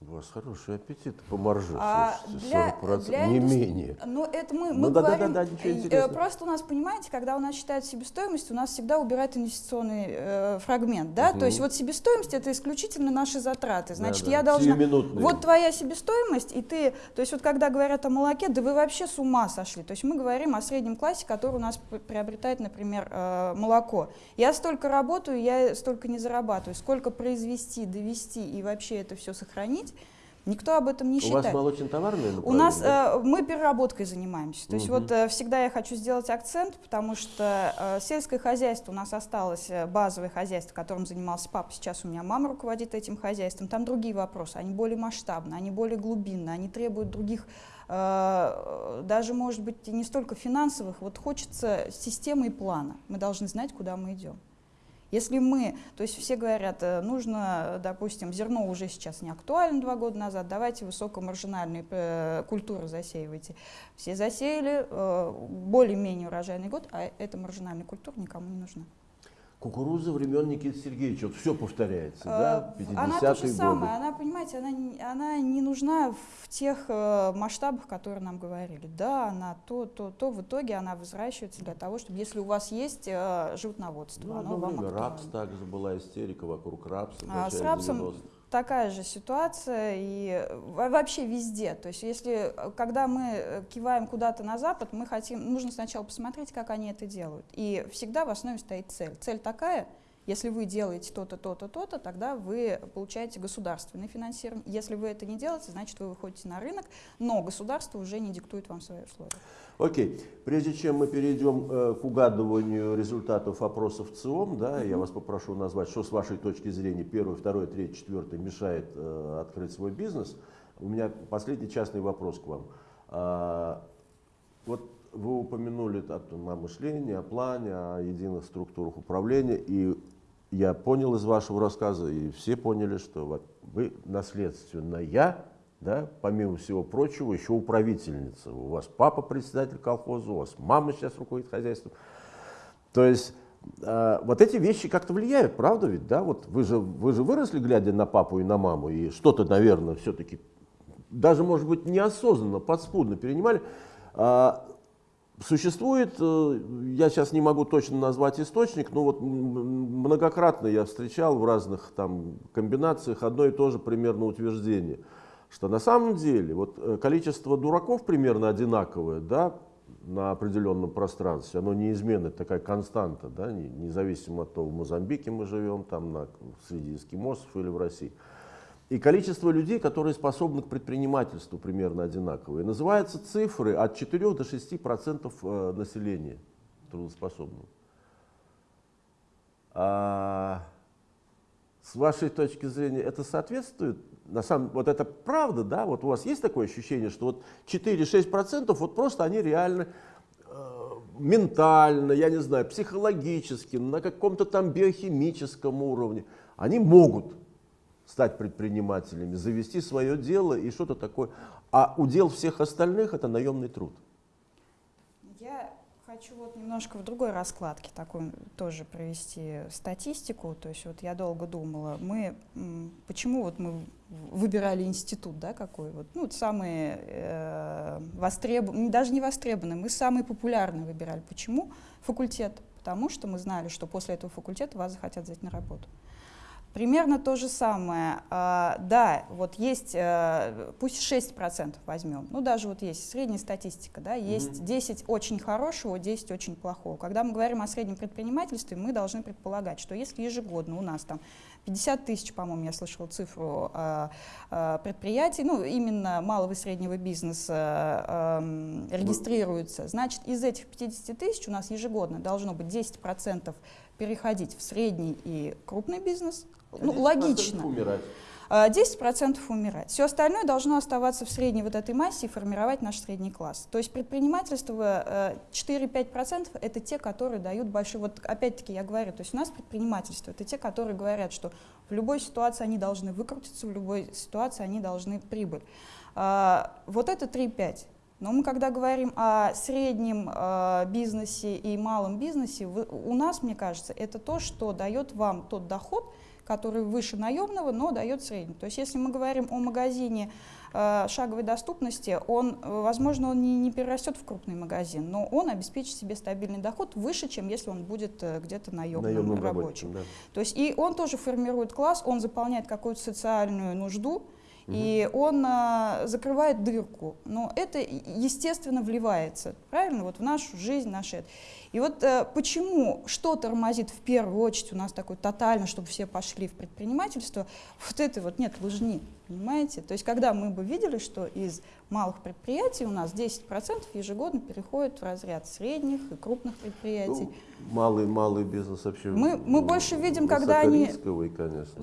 У вас хороший аппетит по марже, а слушайте, 40%, для не индустри... менее. Ну, это мы, ну, мы да, говорим, да, да, да, ничего интересного. просто у нас, понимаете, когда у нас считают себестоимость, у нас всегда убирают инвестиционный э, фрагмент, да, угу. то есть вот себестоимость это исключительно наши затраты, значит, да, да. я должна, вот твоя себестоимость, и ты, то есть вот когда говорят о молоке, да вы вообще с ума сошли, то есть мы говорим о среднем классе, который у нас приобретает, например, э, молоко. Я столько работаю, я столько не зарабатываю, сколько произвести, довести и вообще это все сохранить, Никто об этом не считает. У вас молочно-товарное У нас э, мы переработкой занимаемся. То угу. есть вот э, всегда я хочу сделать акцент, потому что э, сельское хозяйство у нас осталось, э, базовое хозяйство, которым занимался папа. Сейчас у меня мама руководит этим хозяйством. Там другие вопросы, они более масштабные, они более глубинные, они требуют других э, даже, может быть, не столько финансовых, вот хочется системы и плана. Мы должны знать, куда мы идем. Если мы, то есть все говорят, э, нужно, допустим, зерно уже сейчас не актуально два года назад, давайте высокомаржинальные э, культуры засеивайте. Все засеяли, э, более-менее урожайный год, а эта маржинальная культура никому не нужна. Кукуруза времен Никиты Сергеевича, вот все повторяется, да, 50-е э, Она то же самое, она, понимаете, она, она не нужна в тех э, масштабах, которые нам говорили. Да, она то, то, то, в итоге она возвращается для того, чтобы, если у вас есть э, животноводство, ну, оно вам время рапс также была истерика вокруг рапса. А, с рапсом 90 такая же ситуация и вообще везде. То есть если, когда мы э, киваем куда-то на Запад, мы хотим, нужно сначала посмотреть, как они это делают. И всегда в основе стоит цель. Цель такая, Если вы делаете то-то, то-то, то-то, тогда вы получаете государственное финансирование. Если вы это не делаете, значит, вы выходите на рынок, но государство уже не диктует вам свои условия. Окей. Прежде чем мы перейдем э, к угадыванию результатов опросов ЦИОМ, да, я вас попрошу назвать, что с вашей точки зрения первый, второй, третий, четвертый мешает э, открыть свой бизнес. У меня последний частный вопрос к вам. А, вот вы упомянули о, о мышлении, о плане, о единых структурах управления, и я понял из вашего рассказа, и все поняли, что вы наследственная да, помимо всего прочего, еще управительница. У вас папа председатель колхоза, у вас мама сейчас руководит хозяйством. То есть э, вот эти вещи как-то влияют, правда ведь, да? Вот вы же, вы же выросли, глядя на папу и на маму, и что-то, наверное, все-таки, даже, может быть, неосознанно, подспудно перенимали. А, Существует, э, я сейчас не могу точно назвать источник, но вот многократно я встречал в разных там комбинациях одно и то же примерно утверждение – что на самом деле вот э, количество дураков примерно одинаковое, да, на определенном пространстве, оно неизменно, такая константа, да, независимо от того, в Мозамбике мы живем, там на, среди эскимосов или в России. И количество людей, которые способны к предпринимательству, примерно одинаковое. Называются цифры от 4 до 6 процентов э, населения трудоспособного. А с вашей точки зрения это соответствует на самом вот это правда, да, вот у вас есть такое ощущение, что вот 4-6% вот просто они реально э, ментально, я не знаю, психологически, на каком-то там биохимическом уровне, они могут стать предпринимателями, завести свое дело и что-то такое. А удел всех остальных это наемный труд. Хочу вот немножко в другой раскладке такой тоже провести статистику. То есть вот я долго думала, мы почему вот мы выбирали институт, да, какой вот, ну, самые э, востребованные, даже не востребованные, мы самые популярные выбирали. Почему? Факультет. Потому что мы знали, что после этого факультета вас захотят взять на работу. Примерно то же самое. А, да, вот есть, а, пусть 6% возьмем, ну даже вот есть средняя статистика, да, есть mm -hmm. 10 очень хорошего, 10 очень плохого. Когда мы говорим о среднем предпринимательстве, мы должны предполагать, что если ежегодно у нас там 50 тысяч, по-моему, я слышала цифру а, а, предприятий, ну именно малого и среднего бизнеса регистрируется, значит из этих 50 тысяч у нас ежегодно должно быть 10% переходить в средний и крупный бизнес, ну, логично. Умирать. 10% а, умирать. Все остальное должно оставаться в средней вот этой массе и формировать наш средний класс. То есть предпринимательство 4-5% э, это те, которые дают большой... Вот опять-таки я говорю, то есть у нас предпринимательство это те, которые говорят, что в любой ситуации они должны выкрутиться, в любой ситуации они должны прибыль. А, вот это 3-5. Но мы когда говорим о среднем э, бизнесе и малом бизнесе, вы, у нас, мне кажется, это то, что дает вам тот доход, который выше наемного, но дает средний. То есть если мы говорим о магазине э, шаговой доступности, он, возможно, он не, не перерастет в крупный магазин, но он обеспечит себе стабильный доход выше, чем если он будет э, где-то наемным, наемным рабочим. Да. То есть и он тоже формирует класс, он заполняет какую-то социальную нужду, и он а, закрывает дырку. Но это, естественно, вливается, правильно, вот в нашу жизнь, наши. И вот а, почему что тормозит в первую очередь у нас такое тотально, чтобы все пошли в предпринимательство, вот это вот нет лыжни, понимаете? То есть когда мы бы видели, что из малых предприятий у нас 10% ежегодно переходит в разряд средних и крупных предприятий. Ну, малый, малый бизнес вообще. Мы, мы больше видим, когда они конечно.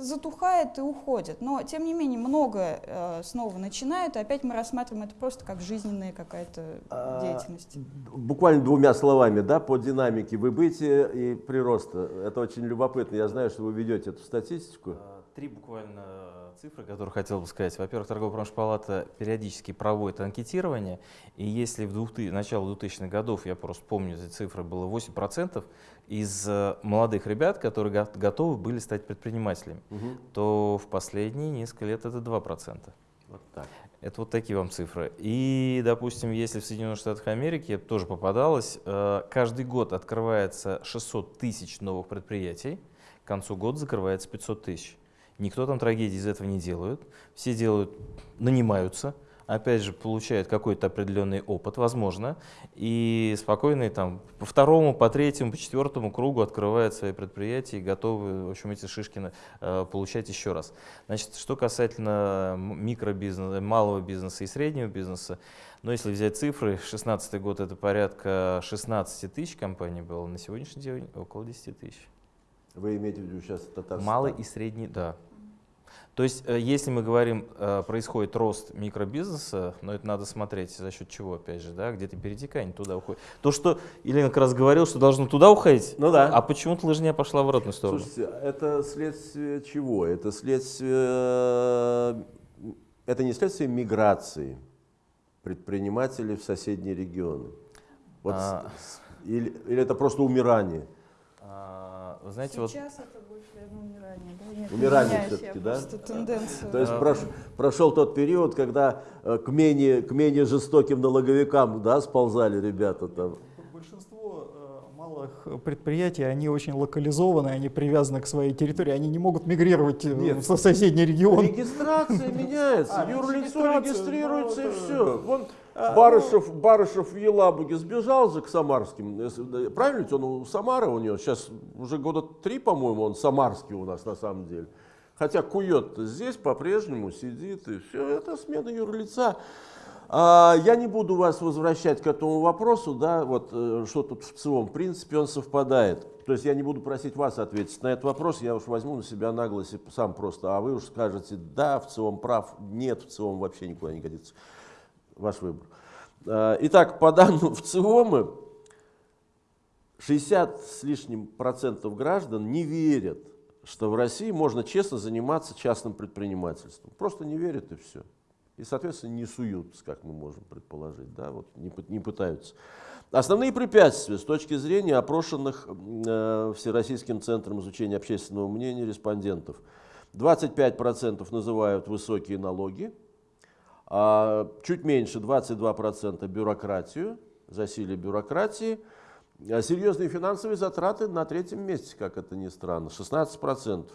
затухает и уходит. Но, тем не менее, много э, снова начинают, и опять мы рассматриваем это просто как жизненная какая-то а, деятельность. Буквально двумя словами, да, по динамике выбытия и прироста. Это очень любопытно. Я знаю, что вы ведете эту статистику. А, три буквально цифры, которые хотел бы сказать. Во-первых, торгово-промышленная палата периодически проводит анкетирование, и если в 2000, начало 2000-х годов, я просто помню эти цифры, было 8% из э, молодых ребят, которые готовы были стать предпринимателями, угу. то в последние несколько лет это 2%. Вот так. Это вот такие вам цифры. И, допустим, если в Соединенных Штатах Америки, тоже попадалось, э, каждый год открывается 600 тысяч новых предприятий, к концу года закрывается 500 тысяч. Никто там трагедии из этого не делает. Все делают, нанимаются, опять же, получают какой-то определенный опыт, возможно, и спокойно там по второму, по третьему, по четвертому кругу открывают свои предприятия и готовы, в общем, эти шишки э, получать еще раз. Значит, что касательно микробизнеса, малого бизнеса и среднего бизнеса, но если взять цифры, 2016 год это порядка 16 тысяч компаний было, на сегодняшний день около 10 тысяч. Вы имеете в виду сейчас Татарстан? Малый и средний, да. То есть, э, если мы говорим, э, происходит рост микробизнеса, но это надо смотреть за счет чего, опять же, да, где-то перетекание туда уходит. То, что Елена как раз говорил, что должно туда уходить, ну да. а почему-то лыжня пошла в обратную сторону. Слушайте, это следствие чего? Это следствие, это не следствие миграции предпринимателей в соседние регионы. Вот а... или, или это просто умирание? А, знаете, Сейчас вот... это умирание, да? Нет, умирание все-таки, да? Тенденцию. То есть прош, прошел тот период, когда э, к менее, к менее жестоким налоговикам да, сползали ребята там. Большинство э, малых предприятий, они очень локализованы, они привязаны к своей территории, они не могут мигрировать э, Нет. в соседний регион. Регистрация меняется, а, юрлицо регистрируется и все. Барышев, ну... Барышев в Елабуге сбежал же к Самарским. Правильно ведь он у Самары у него? Сейчас уже года три, по-моему, он самарский у нас на самом деле. Хотя кует здесь по-прежнему сидит. И все, это смена юрлица. А, я не буду вас возвращать к этому вопросу, да, вот э, что тут в целом, в принципе, он совпадает. То есть я не буду просить вас ответить на этот вопрос, я уж возьму на себя наглость и сам просто, а вы уж скажете, да, в целом прав, нет, в целом вообще никуда не годится ваш выбор. А, итак, по данным в ЦИОМы, 60 с лишним процентов граждан не верят, что в России можно честно заниматься частным предпринимательством. Просто не верят и все. И, соответственно, не суются, как мы можем предположить, да, вот не, не пытаются. Основные препятствия с точки зрения опрошенных э, Всероссийским центром изучения общественного мнения респондентов. 25% называют высокие налоги, а чуть меньше 22% бюрократию, засилие бюрократии, а серьезные финансовые затраты на третьем месте, как это ни странно, 16%.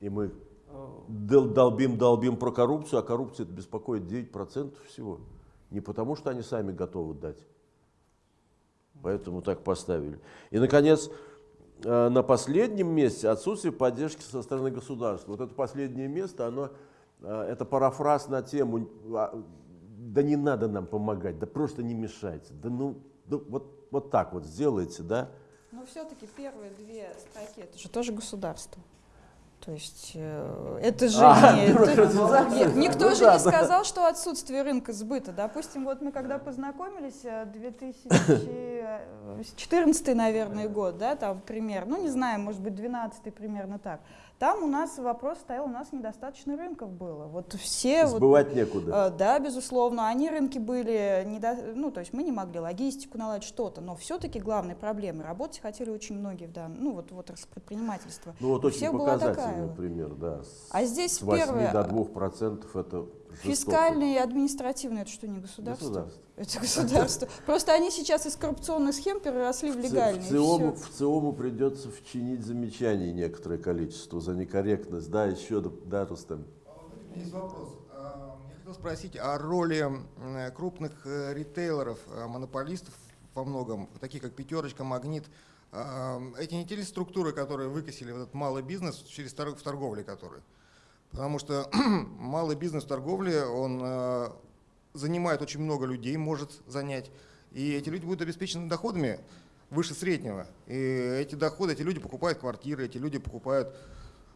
И мы долбим, долбим про коррупцию, а коррупция это беспокоит 9% всего. Не потому, что они сами готовы дать. Поэтому так поставили. И, наконец, э, на последнем месте отсутствие поддержки со стороны государства. Вот это последнее место, оно это парафраз на тему а, «да не надо нам помогать, да просто не мешайте, да ну да вот, вот так вот сделайте, да». Но все-таки первые две строки, это же тоже государство. То есть э, это же а, не, это, никто ну, же да, не сказал, что отсутствие рынка сбыта. Допустим, вот мы когда познакомились, 2014, э, наверное, год, да, там пример, ну не знаю, может быть, 12 примерно так. Там у нас вопрос стоял, у нас недостаточно рынков было. Вот все Сбывать вот, некуда. Э, да, безусловно. Они рынки были, недо, ну, то есть мы не могли логистику наладить, что-то, но все-таки главной проблемой работать хотели очень многие в данном, ну, вот, вот предпринимательства. Ну, вот очень показательный пример, да. С, а здесь с 8 первое, до 2 процентов это Фискальные и административные, это что, не государство? Государство. Это государство. Просто они сейчас из коррупционных схем переросли в легальные. В ЦИОМу, в ЦИОМу придется вчинить замечаний некоторое количество за некорректность. Да, еще, да, Рустам? Есть вопрос. А, я хотел спросить о роли крупных э, ритейлеров, э, монополистов во многом, таких как «Пятерочка», «Магнит». А, эти не те ли структуры, которые выкосили этот малый бизнес через в торговле который? Потому что малый бизнес в торговле, он э, занимает очень много людей, может занять. И эти люди будут обеспечены доходами выше среднего. И эти доходы, эти люди покупают квартиры, эти люди покупают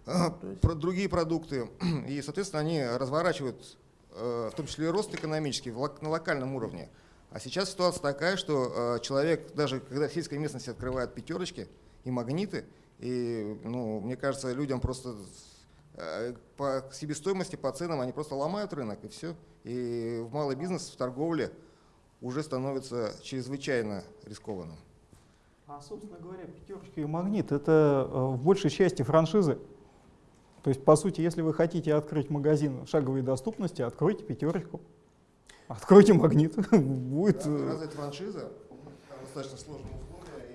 э, про другие продукты. И, соответственно, они разворачивают, э, в том числе и рост экономический, на локальном уровне. А сейчас ситуация такая, что человек, даже когда в сельской местности открывает пятерочки и магниты, и, ну, мне кажется, людям просто Э, по себестоимости, по ценам они просто ломают рынок и все. И в малый бизнес, в торговле уже становится чрезвычайно рискованным. А, собственно говоря, пятерочка и магнит – это э, в большей части франшизы. То есть, по сути, если вы хотите открыть магазин шаговой доступности, откройте пятерочку. Откройте магнит. Будет... Э, Разве это франшиза? Достаточно условия.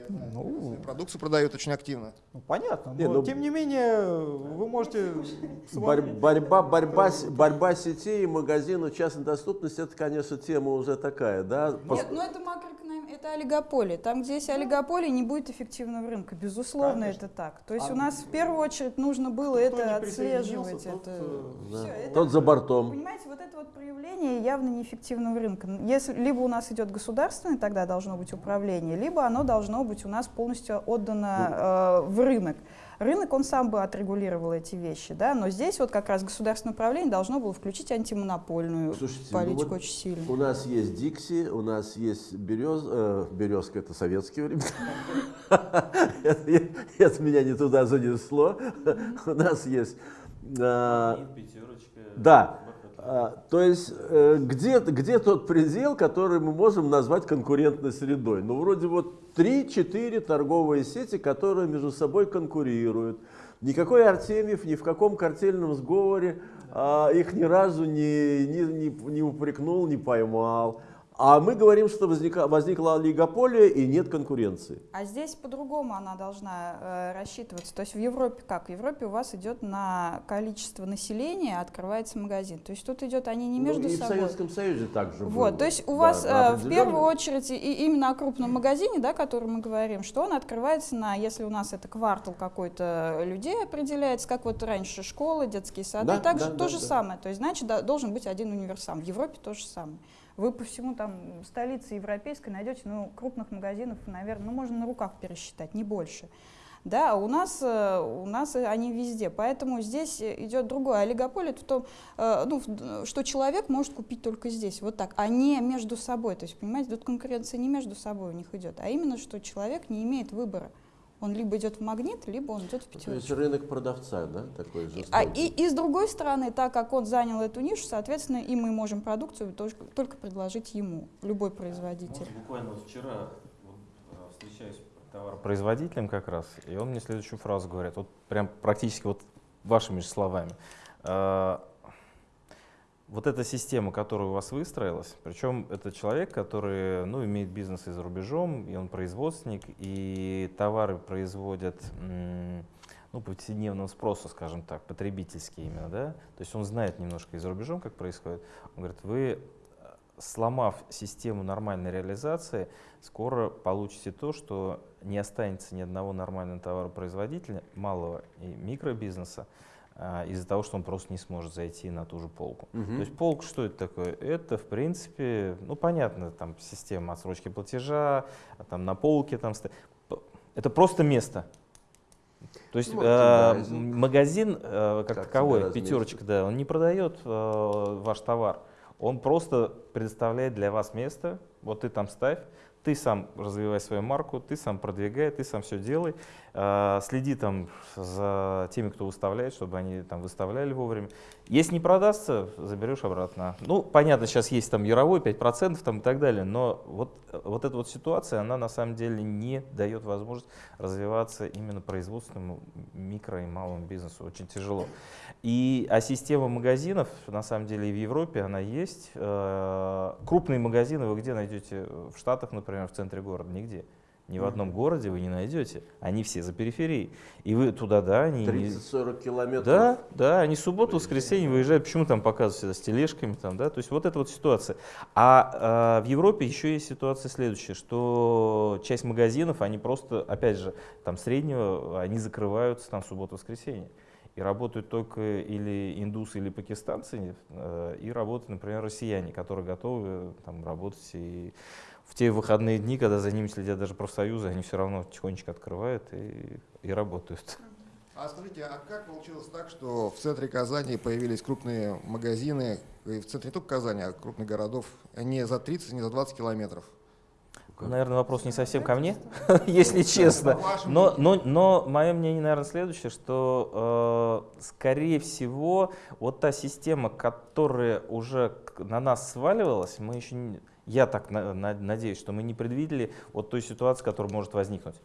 Ну, Продукцию продают очень активно. ну, понятно, Не, но ну, тем не менее вы можете... Борь- борьба, борьба, борьба сетей и магазинов частной доступности, это, конечно, тема уже такая, да? Пос- Нет, ну это это олигополия. Там, где есть олигополия, не будет эффективного рынка. Безусловно, это так. То есть А у нас в первую очередь нужно было это отслеживать. тот, Это... э, да. всё, это- Тот за бортом. Понимаете, вот это вот проявление явно неэффективного рынка. Если либо у нас идет государственное, тогда должно быть управление, либо оно должно быть у нас полностью отдано э, в рынок. Рынок, он сам бы отрегулировал эти вещи, да, но здесь вот как раз государственное управление должно было включить антимонопольную Слушайте, ну политику вот очень сильно. У нас есть Дикси, у нас есть берез, э, березка, это советские времена. Это меня не туда занесло. У нас есть... э, пятерочка. Да, то есть э, где, где тот предел, который мы можем назвать конкурентной средой? Ну, вроде вот 3-4 торговые сети, которые между собой конкурируют. Никакой Артемьев ни в каком картельном сговоре а, их ни разу не, не, не, не упрекнул, не поймал. А мы говорим, что возника, возникла олигополия и нет конкуренции. А здесь по-другому она должна э, рассчитываться. То есть в Европе как? В Европе у вас идет на количество населения, открывается магазин. То есть тут идет они не между ну, и собой. в Советском Союзе также было. Вот, то есть у Да, вас э, в первую очередь и именно о крупном магазине, да, о котором мы говорим, что он открывается на, если у нас это квартал какой-то людей определяется, как вот раньше школы, детские сады, Да, также да, то да, же да. самое. То есть значит да, должен быть один универсам. В Европе то же самое. Вы по всему там столице европейской найдете, ну, крупных магазинов, наверное, ну, можно на руках пересчитать, не больше. Да, у нас, э, у нас они везде, поэтому здесь идет другое. Олигополия это в том, э, ну, что человек может купить только здесь, вот так, а не между собой. То есть, понимаете, тут конкуренция не между собой у них идет, а именно, что человек не имеет выбора. Он либо идет в магнит, либо он идет в То есть пятерочку. рынок продавца, да, такой жестокий. А и, и с другой стороны, так как он занял эту нишу, соответственно, и мы можем продукцию только, только предложить ему, любой производитель. Вот буквально вот вчера вот, э, встречаюсь с товаропроизводителем как раз, и он мне следующую фразу говорит, вот прям практически вот вашими же словами. Вот эта система, которая у вас выстроилась, причем это человек, который ну, имеет бизнес и за рубежом, и он производственник, и товары производят ну, повседневного спроса, скажем так, потребительские именно, да, то есть он знает немножко и за рубежом, как происходит. Он говорит, вы, сломав систему нормальной реализации, скоро получите то, что не останется ни одного нормального товаропроизводителя, малого и микробизнеса, из-за того, что он просто не сможет зайти на ту же полку. Мгм. То есть полк что это такое? Это, в принципе, ну понятно, там система отсрочки платежа, а там на полке там это просто место. То есть Ну, э, мерчендайзинг. магазин э, как, Как таковой, пятерочка, да, он не продает э, ваш товар, он просто предоставляет для вас место. Вот ты там ставь, ты сам развивай свою марку, ты сам продвигай, ты сам все делай, следи там за теми, кто выставляет, чтобы они там выставляли вовремя. Если не продастся, заберешь обратно. Ну, понятно, сейчас есть там яровой 5% там и так далее, но вот, вот эта вот ситуация, она на самом деле не дает возможность развиваться именно производственному микро и малому бизнесу. Очень тяжело. И, а система магазинов, на самом деле, и в Европе она есть. Э, Крупные магазины вы где найдете? В Штатах, например, в центре города? Нигде. Ни в одном городе вы не найдете. Они все за периферией. И вы туда, да, они... не- 30-40 километров. да, да, они субботу, воскресенье выезжают. Почему там показывают всегда с тележками, там, да? То есть вот эта вот ситуация. А, э, в Европе еще есть ситуация следующая, что часть магазинов, они просто, опять же, там среднего, они закрываются там субботу-воскресенье. И работают только или индусы, или пакистанцы, э, и работают, например, россияне, которые готовы там, работать и в те выходные дни, когда за ними следят даже профсоюзы, они все равно тихонечко открывают и, и работают. А скажите, а как получилось так, что в центре Казани появились крупные магазины, и в центре не только Казани, а крупных городов, не за 30, не за 20 километров? Наверное, вопрос не совсем ко мне, если честно. Но, но, но мое мнение, наверное, следующее, что, э, скорее всего, вот та система, которая уже на нас сваливалась, мы еще не, я так на- на- надеюсь, что мы не предвидели вот той ситуации, которая может возникнуть.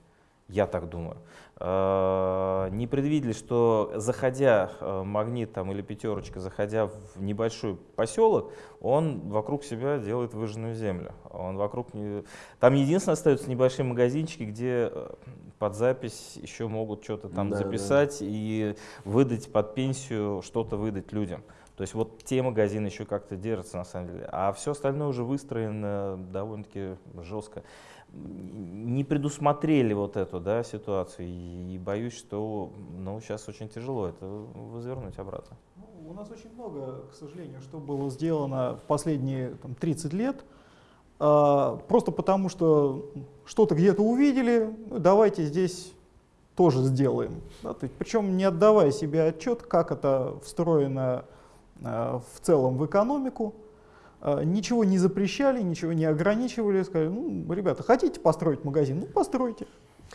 Я так думаю. Э, не предвидели, что заходя э, магнит там, или пятерочка, заходя в небольшой поселок, он вокруг себя делает выжженную землю. Он вокруг не... Там единственное остаются небольшие магазинчики, где э, под запись еще могут что-то там Да, записать и выдать под пенсию, что-то выдать людям. То есть вот те магазины еще как-то держатся на самом деле. А все остальное уже выстроено довольно-таки жестко. Не предусмотрели вот эту да, ситуацию. И боюсь, что ну, сейчас очень тяжело это возвернуть обратно. Ну, У нас очень много, к сожалению, что было сделано в последние там, 30 лет. а, Просто потому, что что-то где-то увидели, ну, давайте здесь тоже сделаем. Да, то есть, причем не отдавая себе отчет, как это встроено в целом в экономику. А, Ничего не запрещали, ничего не ограничивали. Сказали, ну, ребята, хотите построить магазин? Ну, постройте.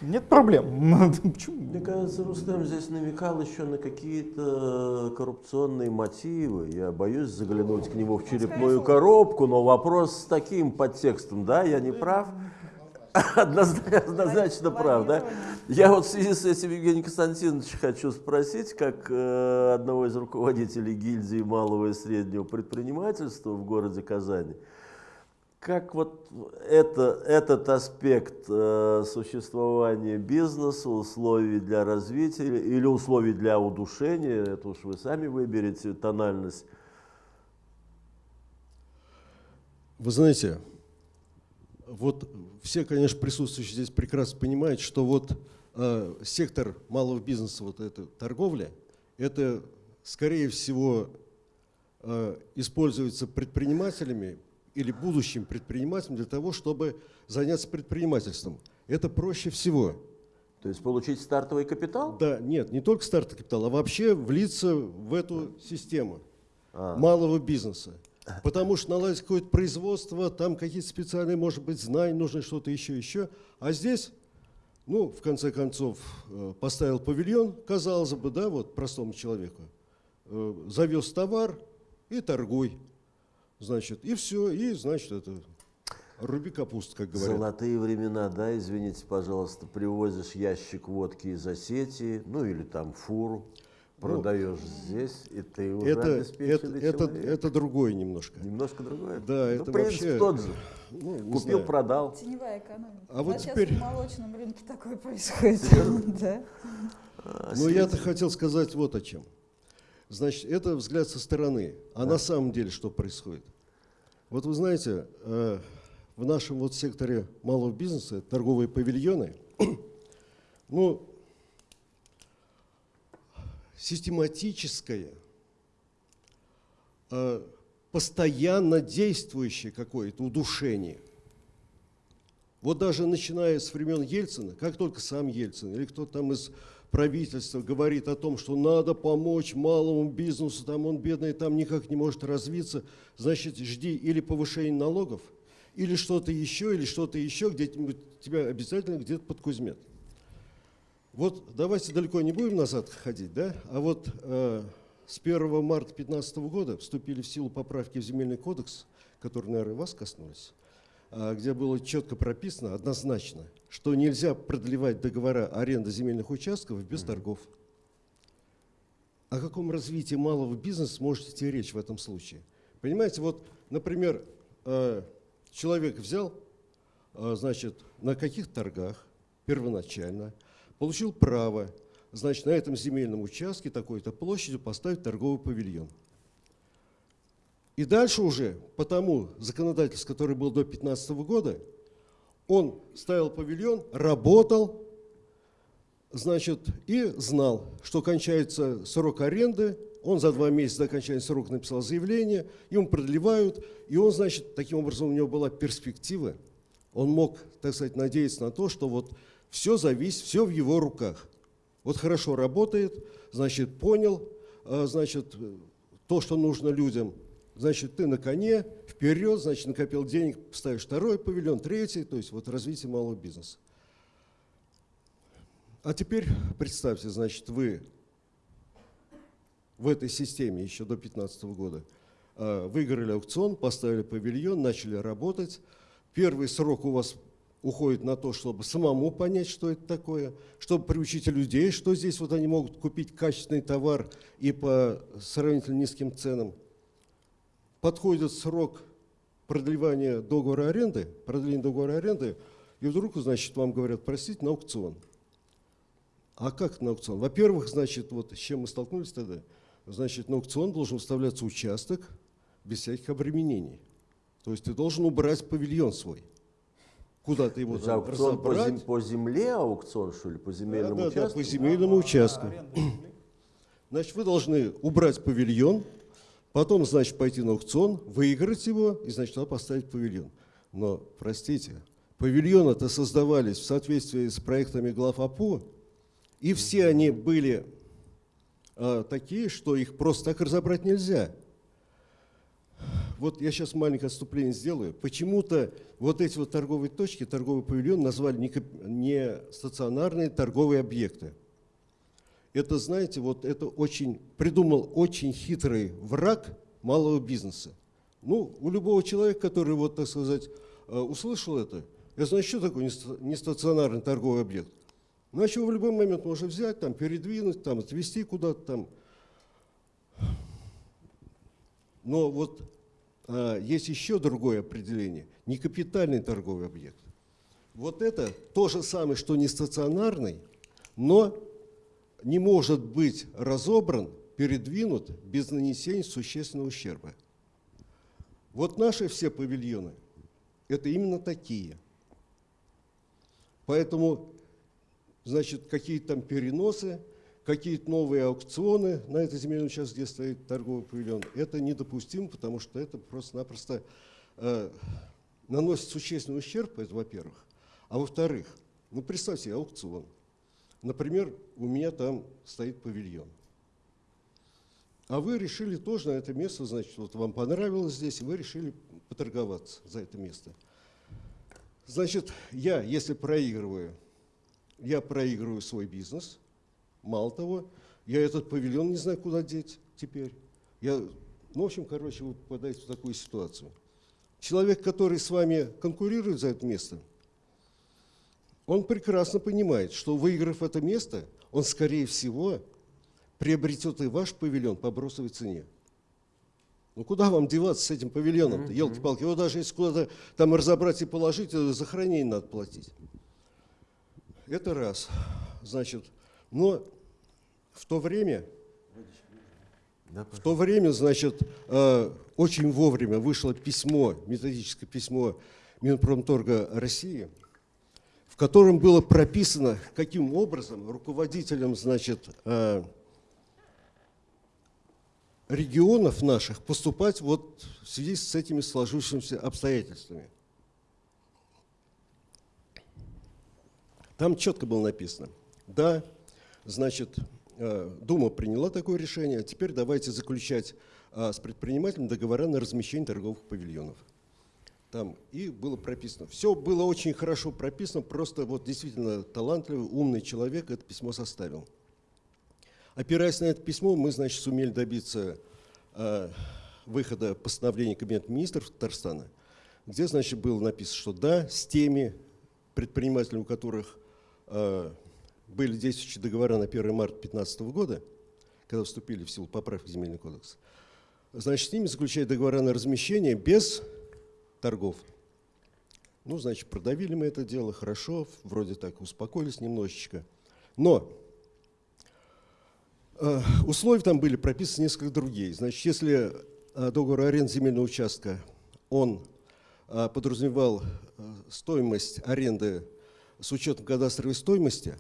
Нет проблем. Почему? Мне кажется, Рустем здесь намекал еще на какие-то коррупционные мотивы. Я боюсь заглянуть к нему в черепную коробку, но вопрос с таким подтекстом, да, я не прав? Однозначно, однозначно прав, да? Я вот в связи с этим, Евгений Константинович, хочу спросить, как э, одного из руководителей гильдии малого и среднего предпринимательства в городе Казани, как вот это, этот аспект э, существования бизнеса, условий для развития или условий для удушения, это уж вы сами выберете тональность, Вы знаете, вот все, конечно, присутствующие здесь прекрасно понимают, что вот э, сектор малого бизнеса, вот эта торговля, это, скорее всего, э, используется предпринимателями или будущим предпринимателем для того, чтобы заняться предпринимательством. Это проще всего. то есть получить стартовый капитал? Да, нет, не только стартовый капитал, а вообще влиться в эту систему А. малого бизнеса. Потому что наладить какое-то производство, там какие-то специальные, может быть, знания, нужно что-то еще, еще. А здесь, ну, в конце концов, э, поставил павильон, казалось бы, да, вот простому человеку, э, завез товар и торгуй. Значит, и все, и, значит, это руби капусту, как говорят. Золотые времена, да, извините, пожалуйста, привозишь ящик водки из Осетии, ну или там фуру, продаешь здесь, и ты уже Ну, Это, это, это, это другое немножко. Немножко другое? Да, ну, это принцип вообще- тот же. Ну, не Купил, знаю. продал. Теневая экономика. А У вот нас теперь- сейчас в молочном рынке такое происходит. Да. А, Но я-то хотел сказать вот о чем. Значит, это взгляд со стороны. А на самом деле что происходит? Вот вы знаете, э, в нашем вот секторе малого бизнеса, торговые павильоны, ну, систематическое, э, постоянно действующее какое-то удушение. Вот даже начиная с времен Ельцина, как только сам Ельцин или кто там из правительства говорит о том, что надо помочь малому бизнесу, там он бедный, там никак не может развиться, значит, жди или повышение налогов, или что-то еще, или что-то еще, где-нибудь тебя обязательно где-то подкузмят. Вот давайте далеко не будем назад ходить, да? А вот э, с 1 марта 2015 года вступили в силу поправки в Земельный кодекс, которые, наверное, вас коснулись, а, где было четко прописано однозначно, что нельзя продлевать договора аренды земельных участков без торгов. О каком развитии малого бизнеса можете идти речь в этом случае? Понимаете, вот, например, э, человек взял, э, значит, на каких торгах первоначально, получил право, значит, на этом земельном участке такой-то площадью поставить торговый павильон. И дальше уже по тому законодательству, который был до 2015 года, он ставил павильон, работал, значит, и знал, что кончается срок аренды, он за два месяца до окончания срока написал заявление, ему продлевают, и он, значит, таким образом у него была перспектива, он мог, так сказать, надеяться на то, что вот все зависит, все в его руках. Вот хорошо работает, значит, понял, а, значит, то, что нужно людям, значит, ты на коне, вперед, значит, накопил денег, ставишь второй павильон, третий, то есть вот развитие малого бизнеса. А теперь представьте, значит, вы в этой системе еще до 2015 года а, выиграли аукцион, поставили павильон, начали работать. Первый срок у вас уходит на то, чтобы самому понять, что это такое, чтобы приучить людей, что здесь вот они могут купить качественный товар и по сравнительно низким ценам. Подходит срок продлевания договора аренды, продления договора аренды, и вдруг, значит, вам говорят, простите, на аукцион. А как на аукцион? Во-первых, значит, вот с чем мы столкнулись тогда, значит, на аукцион должен выставляться участок без всяких обременений. То есть ты должен убрать павильон свой. Куда ты его там аукцион по, зем- по земле аукцион, что ли, по земельному Да, да, да, участку? по земельному участку. Земли. Значит, вы должны убрать павильон, потом, значит, пойти на аукцион, выиграть его и, значит, туда поставить павильон. Но, простите, павильоны-то создавались в соответствии с проектами глав АПО, и все они были а, такие, что их просто так разобрать нельзя. Вот я сейчас маленькое отступление сделаю. Почему-то вот эти вот торговые точки, торговый павильон назвали не, не стационарные торговые объекты. Это, знаете, вот это очень, придумал очень хитрый враг малого бизнеса. Ну, у любого человека, который, вот, так сказать, э, услышал это, это значит, что такое неста- нестационарный торговый объект? Значит, его в любой момент можно взять, там, передвинуть, там, отвезти куда-то там. Но вот есть еще другое определение – некапитальный торговый объект. Вот это то же самое, что не стационарный, но не может быть разобран, передвинут без нанесения существенного ущерба. Вот наши все павильоны – это именно такие. Поэтому, значит, какие-то там переносы, какие-то новые аукционы на этой земельном участке, где стоит торговый павильон, это недопустимо, потому что это просто-напросто э, наносит существенный ущерб, это во-первых. А во-вторых, ну представьте аукцион. Например, у меня там стоит павильон. А вы решили тоже на это место, значит, вот вам понравилось здесь, вы решили поторговаться за это место. Значит, я, если проигрываю, я проигрываю свой бизнес. Мало того, я этот павильон не знаю, куда деть теперь. Я, ну, в общем, короче, вы попадаете в такую ситуацию. Человек, который с вами конкурирует за это место, он прекрасно понимает, что выиграв это место, он, скорее всего, приобретет и ваш павильон по бросовой цене. Ну куда вам деваться с этим павильоном-то, елки-палки? Его даже если куда-то там разобрать и положить, э, за хранение надо платить. Это раз. Значит, но в то время, в то время, значит, э, очень вовремя вышло письмо, методическое письмо Минпромторга России, в котором было прописано, каким образом руководителям, значит, э, регионов наших поступать вот в связи с этими сложившимися обстоятельствами. Там четко было написано, да, значит, Дума приняла такое решение, а теперь давайте заключать а, с предпринимателем договора на размещение торговых павильонов. Там и было прописано. Все было очень хорошо прописано, просто вот действительно талантливый, умный человек это письмо составил. Опираясь на это письмо, мы, значит, сумели добиться э, выхода постановления Кабинета министров Татарстана, где, значит, было написано, что да, с теми предпринимателями, у которых э, были действующие договора на 1 марта 2015 года, когда вступили в силу поправки в Земельный кодекс, значит, с ними заключать договора на размещение без торгов. Ну, значит, продавили мы это дело, хорошо, вроде так успокоились немножечко. Но Э, Условия там были прописаны несколько другие. Значит, если э, договор аренды земельного участка, он э, подразумевал э, стоимость аренды с учетом кадастровой стоимости,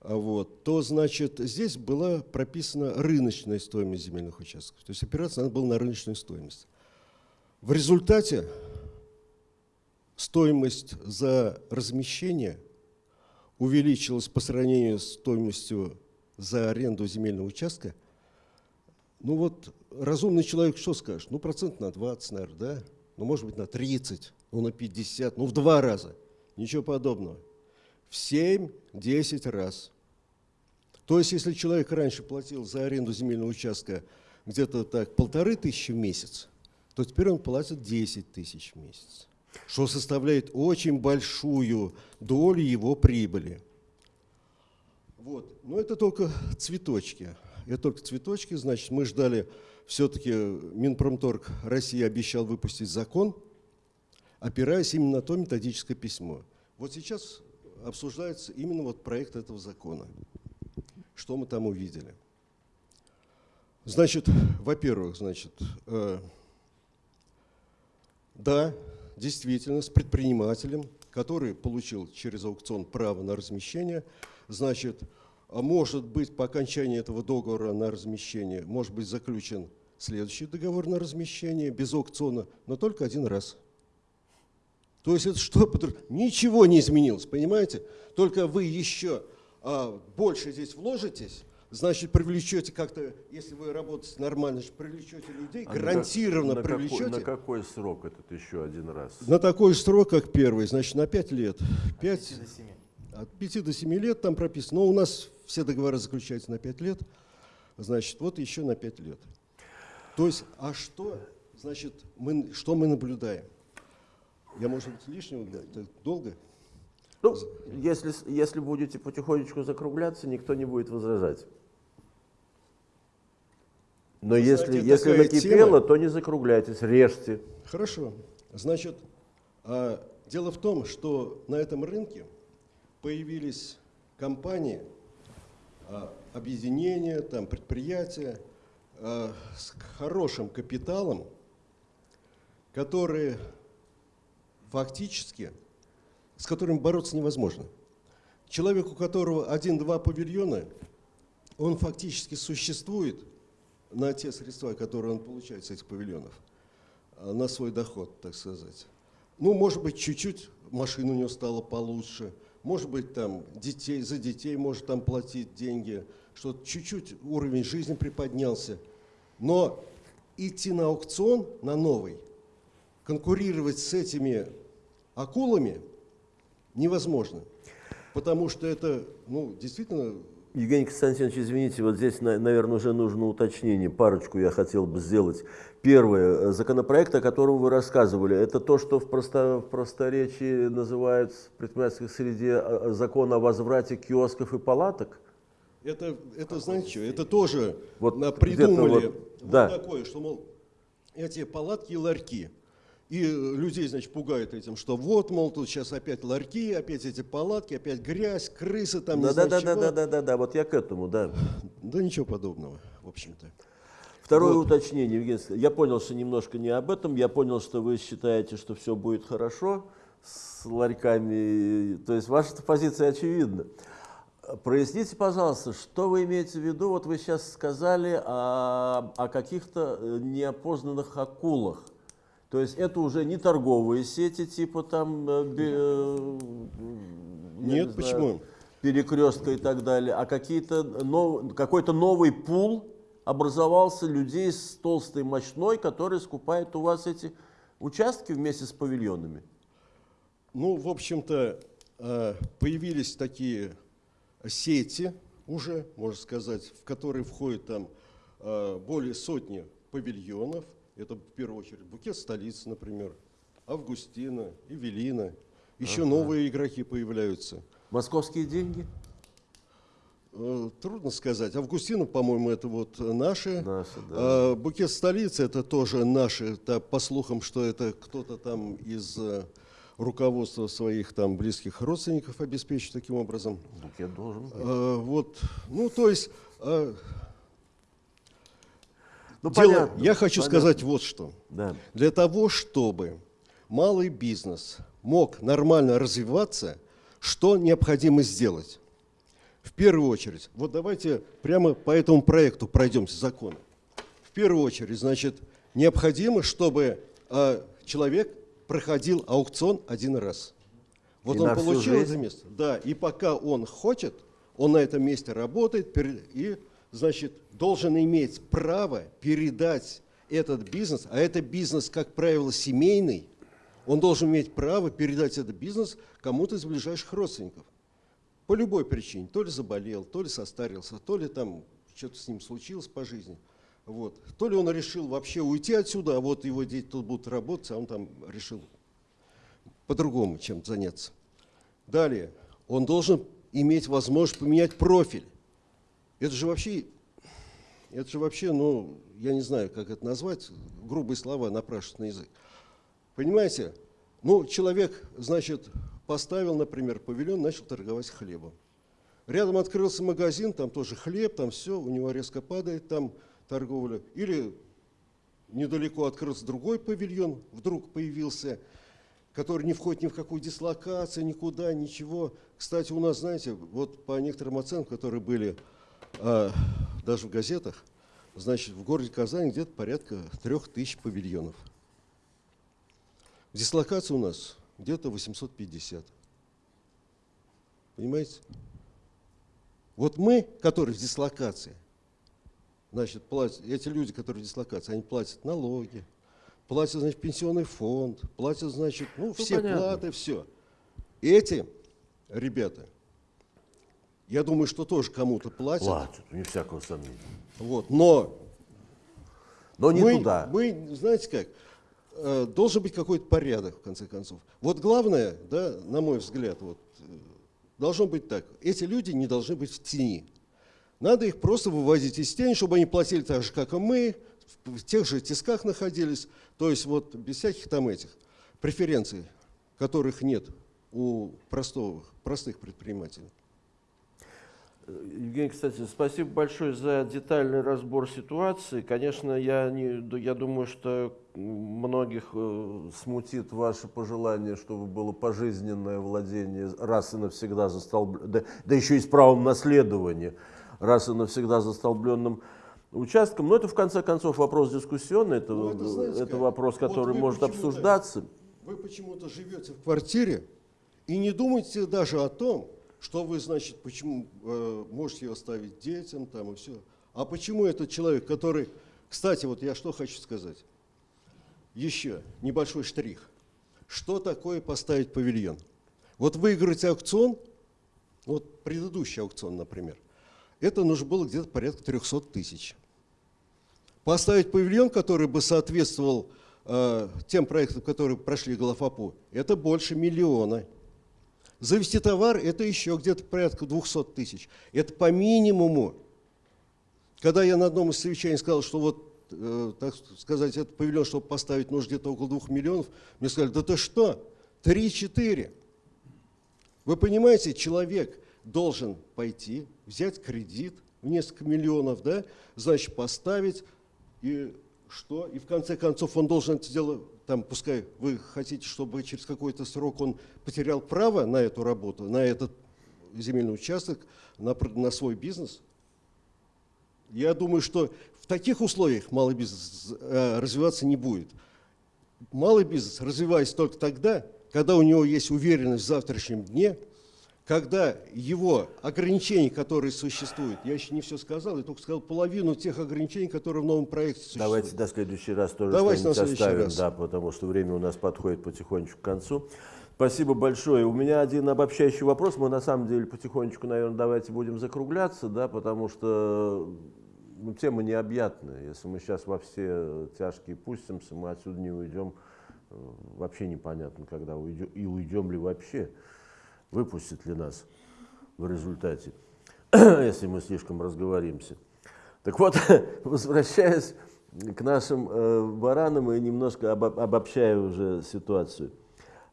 а вот, то, значит, здесь была прописана рыночная стоимость земельных участков. То есть опираться надо было на рыночную стоимость. В результате стоимость за размещение увеличилась по сравнению с стоимостью за аренду земельного участка, ну вот разумный человек что скажет? Ну процент на 20, наверное, да? Ну может быть на 30, ну на 50, ну в два раза. Ничего подобного. В 7-10 раз. То есть если человек раньше платил за аренду земельного участка где-то так полторы тысячи в месяц, то теперь он платит 10 тысяч в месяц. что составляет очень большую долю его прибыли. Вот. Но это только цветочки. Это только цветочки, значит, мы ждали, все-таки Минпромторг России обещал выпустить закон, опираясь именно на то методическое письмо. Вот сейчас обсуждается именно вот проект этого закона. Что мы там увидели? Значит, во-первых, значит, э, да, действительно, с предпринимателем, который получил через аукцион право на размещение, значит, а может быть по окончании этого договора на размещение, может быть заключен следующий договор на размещение без аукциона, но только один раз. То есть это что? Ничего не изменилось, понимаете? Только вы еще а, больше здесь вложитесь, значит, привлечете как-то, если вы работаете нормально, привлечете людей, А гарантированно на, привлечете. Какой, на какой срок этот еще один раз? На такой же срок, как первый, значит, на 5 лет. 5, 5 до 7. от 5 до 7 лет там прописано. Но у нас все договоры заключаются на 5 лет. Значит, вот еще на 5 лет. То есть, а что, значит, мы, что мы наблюдаем? Я, может быть, лишнего? Так долго? Ну, если, если будете потихонечку закругляться, никто не будет возражать. Но Вы если, если накипело, тема- то не закругляйтесь, режьте. Хорошо. Значит, а, дело в том, что на этом рынке появились компании, а, объединения, там, предприятия а, с хорошим капиталом, которые фактически, с которыми бороться невозможно. Человек, у которого один-два павильона, он фактически существует на те средства, которые он получает с этих павильонов а, на свой доход, так сказать. Ну, может быть, чуть-чуть машина у него стала получше, может быть, там детей, за детей может там платить деньги, что чуть-чуть уровень жизни приподнялся. Но идти на аукцион, на новый, конкурировать с этими акулами невозможно. Потому что это, ну, действительно, Евгений Константинович, извините, вот здесь, на- наверное, уже нужно уточнение. Парочку я хотел бы сделать. Первое. э, Законопроект, о котором вы рассказывали, это то, что в, просто, в просторечии называют в предпринимательской среде э, э, закон о возврате киосков и палаток? это, это знаете что, это тоже Вот придумали вот, вот да. такое, что, мол, эти палатки и ларьки. И э, людей, значит, пугают этим, что вот, мол, тут сейчас опять ларьки, опять эти палатки, опять грязь, крысы там, Да, да, да, да, да, да, да, да, вот я к этому, да. Да ничего подобного, в общем-то. Второе Вот. уточнение, Евгений. Я понял, что немножко не об этом. Я понял, что вы считаете, что все будет хорошо с ларьками. То есть ваша позиция очевидна. Проясните, пожалуйста, что вы имеете в виду? Вот вы сейчас сказали о, о каких-то э, неопознанных акулах. То есть это уже не торговые сети типа там э, э, я не Нет, знаю, почему? перекрестка и так далее, а какие-то нов- какой-то новый пул образовался людей с толстой мощной, которые скупают у вас эти участки вместе с павильонами. Ну, в общем-то, э, появились такие сети уже, можно сказать, в которые входит там э, более сотни павильонов. Это в первую очередь букет столицы, например, Августина, Эвелина. Еще новые игроки появляются. Московские деньги? Э, Трудно сказать. Августина, по-моему, это вот наши. Наши, да. А, Букет столицы это тоже наши. Это, по слухам, что это кто-то там из э, руководства своих там близких родственников обеспечит таким образом. Букет должен быть. Э, Вот, ну то есть э, Ну, дело- понятно, я хочу понятно. сказать вот что. Да. Для того, чтобы малый бизнес мог нормально развиваться, что необходимо сделать? В первую очередь, вот давайте прямо по этому проекту пройдемся закон. В первую очередь, значит, необходимо, чтобы э, человек проходил аукцион один раз. Вот И он получил это место. Да, и пока он хочет, он на этом месте работает и, значит, должен иметь право передать этот бизнес, а это бизнес, как правило, семейный, он должен иметь право передать этот бизнес кому-то из ближайших родственников. По любой причине. То ли заболел, то ли состарился, то ли там что-то с ним случилось по жизни. Вот. То ли он решил вообще уйти отсюда, а вот его дети тут будут работать, а он там решил. по-другому чем заняться. Далее, он должен иметь возможность поменять профиль. Это же вообще, это же вообще, ну, я не знаю, как это назвать, грубые слова напрашиваются на язык. Понимаете, ну, человек, значит, поставил, например, павильон, начал торговать хлебом. Рядом открылся магазин, там тоже хлеб, там все, у него резко падает там торговля. Или недалеко открылся другой павильон, вдруг появился, который не входит ни в какую дислокацию, никуда, ничего. Кстати, у нас, знаете, вот по некоторым оценкам, которые были а, даже в газетах, значит, в городе Казани где-то порядка трех тысяч павильонов. Дислокация у нас где-то 850. Понимаете? Вот мы, которые в дислокации, значит, платят, эти люди, которые в дислокации, они платят налоги, платят, значит, пенсионный фонд, платят, значит, ну, все понятно. платы, все. Эти ребята, я думаю, что тоже кому-то платят. Платят, не всякого сомнения. Вот, но Но не мы, туда. мы, знаете как, э, должен быть какой-то порядок, в конце концов. Вот главное, да, на мой взгляд, вот, э, должно быть так. Эти люди не должны быть в тени. Надо их просто выводить из тени, чтобы они платили так же, как и мы, в в тех же тисках находились. То есть вот без всяких там этих преференций, которых нет у простого, простых предпринимателей. Евгений, кстати, спасибо большое за детальный разбор ситуации. Конечно, я, не, я думаю, что многих э, смутит ваше пожелание, чтобы было пожизненное владение раз и навсегда застолбленным, да, да еще и с правом наследования, раз и навсегда застолбленным участком. Но это, в конце концов, вопрос дискуссионный, это, Ну, это знаете это вопрос, Вот который вы может обсуждаться. Вы почему-то живете в квартире и не думаете даже о том, что вы, значит, почему э, можете ее оставить детям там и все. А почему этот человек, который... Кстати, вот я что хочу сказать. Еще небольшой штрих. Что такое поставить павильон? Вот выиграть аукцион, вот предыдущий аукцион, например, это нужно было где-то порядка 300 тысяч. Поставить павильон, который бы соответствовал э, тем проектам, которые прошли Голофапу, это больше миллиона. Завести товар – это еще где-то порядка 200 тысяч. Это по минимуму. Когда я на одном из совещаний сказал, что вот, э, так сказать, этот павильон, чтобы поставить, нужно где-то около 2 миллионов, мне сказали, да ты что, 3-4. Вы понимаете, человек должен пойти, взять кредит в несколько миллионов, да, значит, поставить, и что? И в конце концов он должен это дело, там, пускай вы хотите, чтобы через какой-то срок он потерял право на эту работу, на этот земельный участок, на, на свой бизнес. Я думаю, что в таких условиях малый бизнес э, развиваться не будет. Малый бизнес развивается только тогда, когда у него есть уверенность в завтрашнем дне, когда его ограничения, которые существуют, я еще не все сказал, я только сказал половину тех ограничений, которые в новом проекте существуют. Давайте до следующий раз тоже Давайте на следующий оставим, раз. да, потому что время у нас подходит потихонечку к концу. Спасибо большое. У меня один обобщающий вопрос. Мы на самом деле потихонечку, наверное, давайте будем закругляться, да, потому что ну, тема необъятная. Если мы сейчас во все тяжкие пустимся, мы отсюда не уйдем. э, Вообще непонятно, когда уйдем, и уйдем ли вообще. Выпустит ли нас в результате, если мы слишком разговоримся. Так вот, возвращаясь к нашим э, баранам и немножко обо- обобщая уже ситуацию.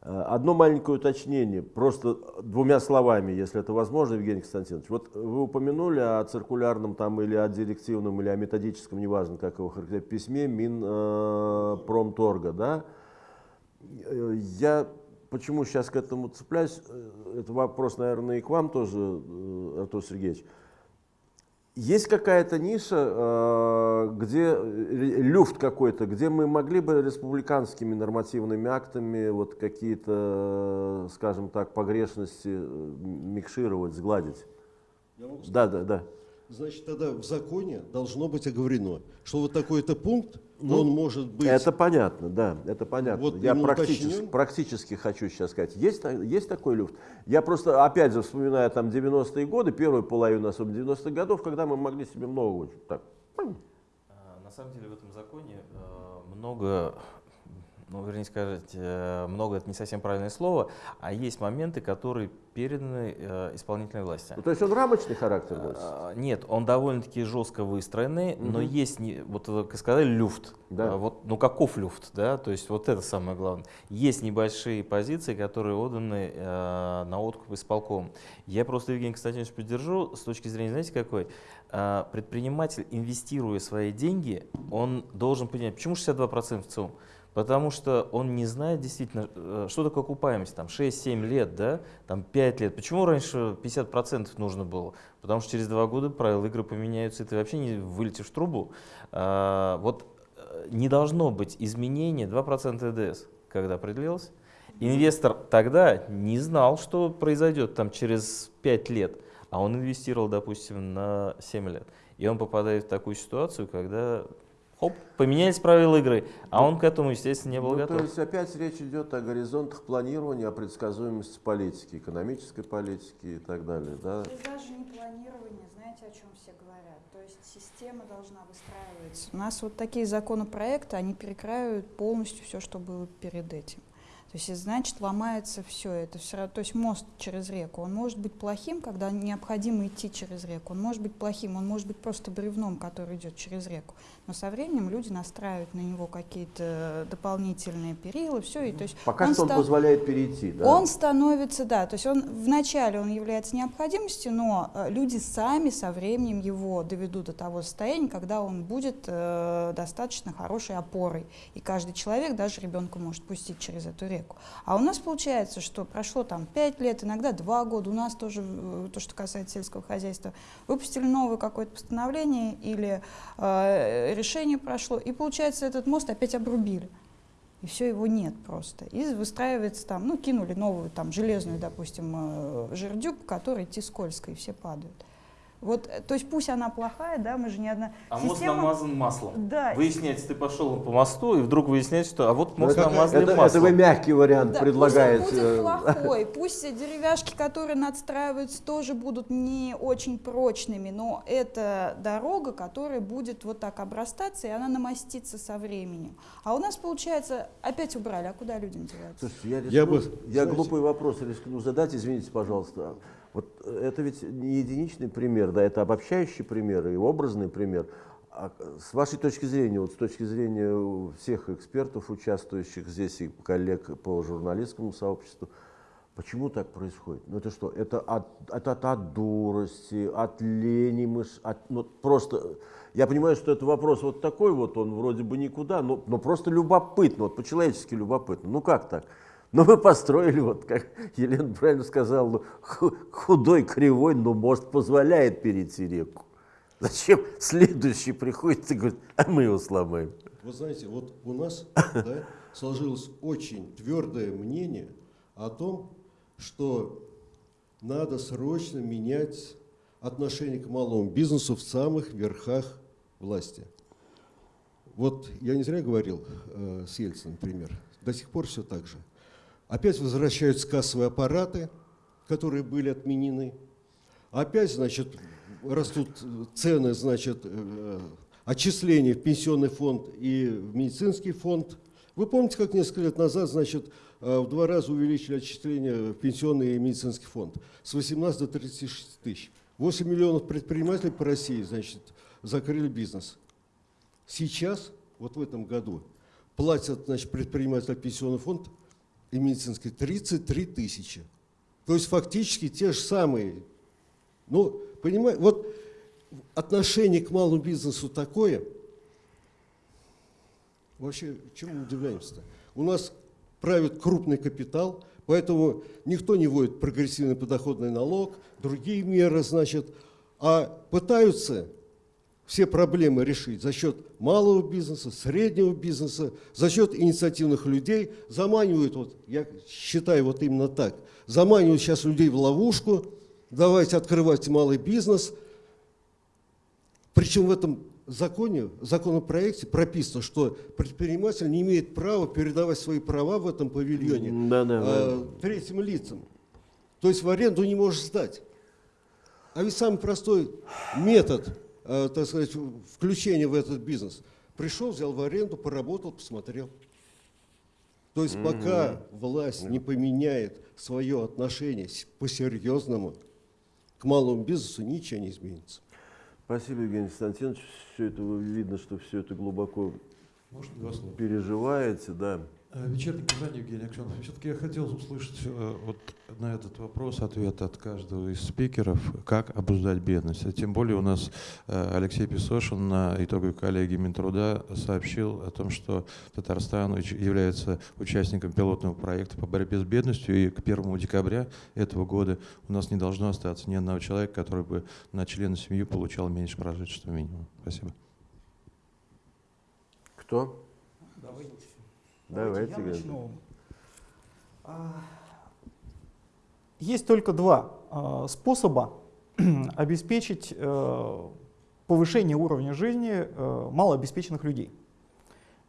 Э, Одно маленькое уточнение, просто двумя словами, если это возможно, Евгений Константинович. Вот вы упомянули о циркулярном там или о директивном, или о методическом, неважно, как его характеризовать, письме Минпромторга, да? Э, Я почему сейчас к этому цепляюсь, э, это вопрос, наверное, и к вам тоже, э, Артур Сергеевич. Есть какая-то ниша, э, где люфт какой-то, где мы могли бы республиканскими нормативными актами вот какие-то, скажем так, погрешности микшировать, сгладить? Да, да, да. Значит, тогда в законе должно быть оговорено, что вот такой-то пункт, Ну, он может быть... Это понятно, да, это понятно. Вот Я практически, уточнен. практически хочу сейчас сказать, есть, есть такой люфт? Я просто, опять же, вспоминаю там 90-е годы, первую половину, особенно 90-х годов, когда мы могли себе много так. А, На самом деле в этом законе э, много ну, вернее сказать, э, много это не совсем правильное слово, а есть моменты, которые переданы э, исполнительной власти. Ну, то есть он рамочный характер носит? А, Нет, он довольно-таки жестко выстроенный, но Мгм. есть, вот вы как сказали, люфт. Да. Вот, ну каков люфт, да? То есть вот это самое главное. Есть небольшие позиции, которые отданы э, на откуп исполком. Я просто Евгений Константинович поддержу с точки зрения, знаете, какой? Предприниматель, инвестируя свои деньги, он должен понимать, почему 62% в ЦИОМ? Потому что он не знает действительно, э, что такое окупаемость, там 6-7 лет, да, там 5 лет. Почему раньше 50% нужно было? Потому что через 2 года правила игры поменяются, и ты вообще не вылетишь в трубу. А, вот э, не должно быть изменения 2% ЭДС, когда определилось. Инвестор тогда не знал, что произойдет там через 5 лет, а он инвестировал, допустим, на 7 лет. И он попадает в такую ситуацию, когда хоп, поменялись правила игры, а он к этому, естественно, не был Ну, готов. то есть опять речь идет о горизонтах планирования, о предсказуемости политики, экономической политики и так далее. Да? Здесь даже не планирование, знаете, о чем все говорят. То есть система должна выстраиваться. У нас вот такие законопроекты, они перекраивают полностью все, что было перед этим. То есть, значит, ломается все это. Все, равно- то есть мост через реку, он может быть плохим, когда необходимо идти через реку. Он может быть плохим, он может быть просто бревном, который идет через реку. Но со временем люди настраивают на него какие-то дополнительные перилы, все. И, то есть Пока он что он ста- позволяет перейти. Да? он становится, да, то есть он вначале он является необходимостью, но э, люди сами со временем его доведут до того состояния, когда он будет э, достаточно хорошей опорой. И каждый человек, даже ребенка, может пустить через эту реку. А у нас получается, что прошло там 5 лет, иногда 2 года, у нас тоже, э, то, что касается сельского хозяйства, выпустили новое какое-то постановление или э, решение прошло, и получается этот мост опять обрубили и все его нет просто. И выстраивается там, ну, кинули новую там железную, допустим, э, жердю, по которой идти скользко, и все падают. Вот, э, то есть пусть она плохая, да, мы же не одна... А мост Система- намазан маслом. Да, Выясняется, ты пошел по мосту, и вдруг выясняется, что а вот Ну, мост это, намазали это- это маслом. вы мягкий вариант да, предлагаете. Пусть он будет плохой, пусть деревяшки, которые надстраиваются, тоже будут не очень прочными, но это дорога, которая будет вот так обрастаться, и она намастится со временем. А у нас, получается, опять убрали, а куда людям деваться? Слушайте, я, Я рискну- бы, я знаете- глупый вопрос рискну задать, извините, пожалуйста. Вот это ведь не единичный пример, да, это обобщающий пример и образный пример. А с вашей точки зрения, вот с точки зрения всех экспертов, участвующих здесь и коллег по журналистскому сообществу, почему так происходит? Ну это что? Это от, это от, от дурости, от лени, мыш, от, ну, просто... Я понимаю, что это вопрос вот такой вот, он вроде бы никуда, но, но просто любопытно, вот по-человечески любопытно. Ну как так? Ну мы построили, вот как Елена правильно сказала, ну, ху- худой, кривой, но мост позволяет перейти реку. Зачем следующий приходит и говорит, а мы его сломаем? Вы знаете, вот у нас да, сложилось очень твердое мнение о том, что надо срочно менять отношение к малому бизнесу в самых верхах власти. Вот я не зря говорил э, с Ельциным, например, до сих пор все так же. Опять возвращаются кассовые аппараты, которые были отменены. Опять, значит, растут цены, значит, э, отчисления в пенсионный фонд и в медицинский фонд. Вы помните, как несколько лет назад, значит, э, в два раза увеличили отчисления в пенсионный и медицинский фонд с 18 до 36 тысяч. 8 миллионов предпринимателей по России, значит, закрыли бизнес. Сейчас, вот в этом году, платят, значит, предприниматель пенсионный фонд и медицинский 33 тысячи. То есть фактически те же самые. Ну, понимаете, вот отношение к малому бизнесу такое. Вообще, чему удивляемся-то? У нас правит крупный капитал, поэтому никто не вводит прогрессивный подоходный налог, другие меры, значит, а пытаются все проблемы решить за счет малого бизнеса, среднего бизнеса, за счет инициативных людей, заманивают, вот, я считаю вот именно так, заманивают сейчас людей в ловушку, давайте открывать малый бизнес. Причем в этом законе, законопроекте прописано, что предприниматель не имеет права передавать свои права в этом павильоне Да, да, э, третьим лицам. То есть в аренду не можешь сдать. А ведь самый простой метод, так сказать, включения в этот бизнес. Пришел, взял в аренду, поработал, посмотрел. То есть пока власть не поменяет свое отношение по-серьезному к малому бизнесу, ничего не изменится. Спасибо, Евгений Константинович. Все это вы- видно, что все это глубоко Может, переживаете, да. Э, Вечерний Казань, Евгений Аксенов. Все-таки я хотел услышать э, вот на этот вопрос ответ от каждого из спикеров, как обуздать бедность. А тем более у нас э, Алексей Песошин на итоговой коллегии Минтруда сообщил о том, что Татарстан является участником пилотного проекта по борьбе с бедностью, и к 1 декабря этого года у нас не должно остаться ни одного человека, который бы на члена семьи получал меньше прожиточного минимума. Спасибо. Кто? Давайте. Давайте, я начну. А, Есть только два а, способа обеспечить э, повышение уровня жизни э, малообеспеченных людей.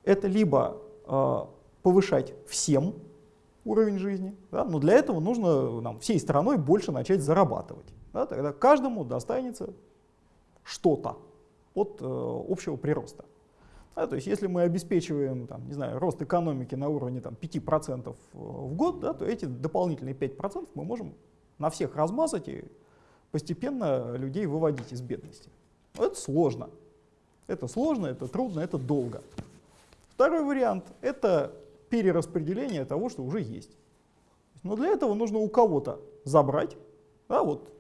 Это либо э, повышать всем уровень жизни, да, но для этого нужно нам всей страной больше начать зарабатывать. да, тогда каждому достанется что-то от э, общего прироста. Да, то есть если мы обеспечиваем там, не знаю, рост экономики на уровне там, 5% в год, да, то эти дополнительные 5% мы можем на всех размазать и постепенно людей выводить из бедности. Но это сложно. Это сложно, это трудно, это долго. Второй вариант — это перераспределение того, что уже есть. Но для этого нужно у кого-то забрать, да, вот,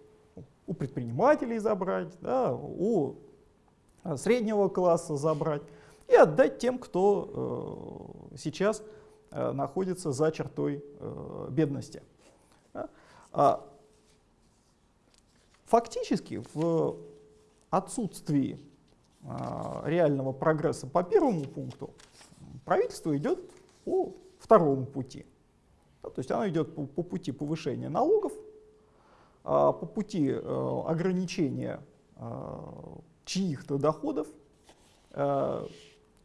у предпринимателей забрать, да, у а, среднего класса забрать и отдать тем, кто э, сейчас э, находится за чертой э, бедности. А, фактически в отсутствии реального прогресса по первому пункту правительство идет по второму пути. То есть оно идет по, по пути повышения налогов, а, по пути ограничения чьих-то доходов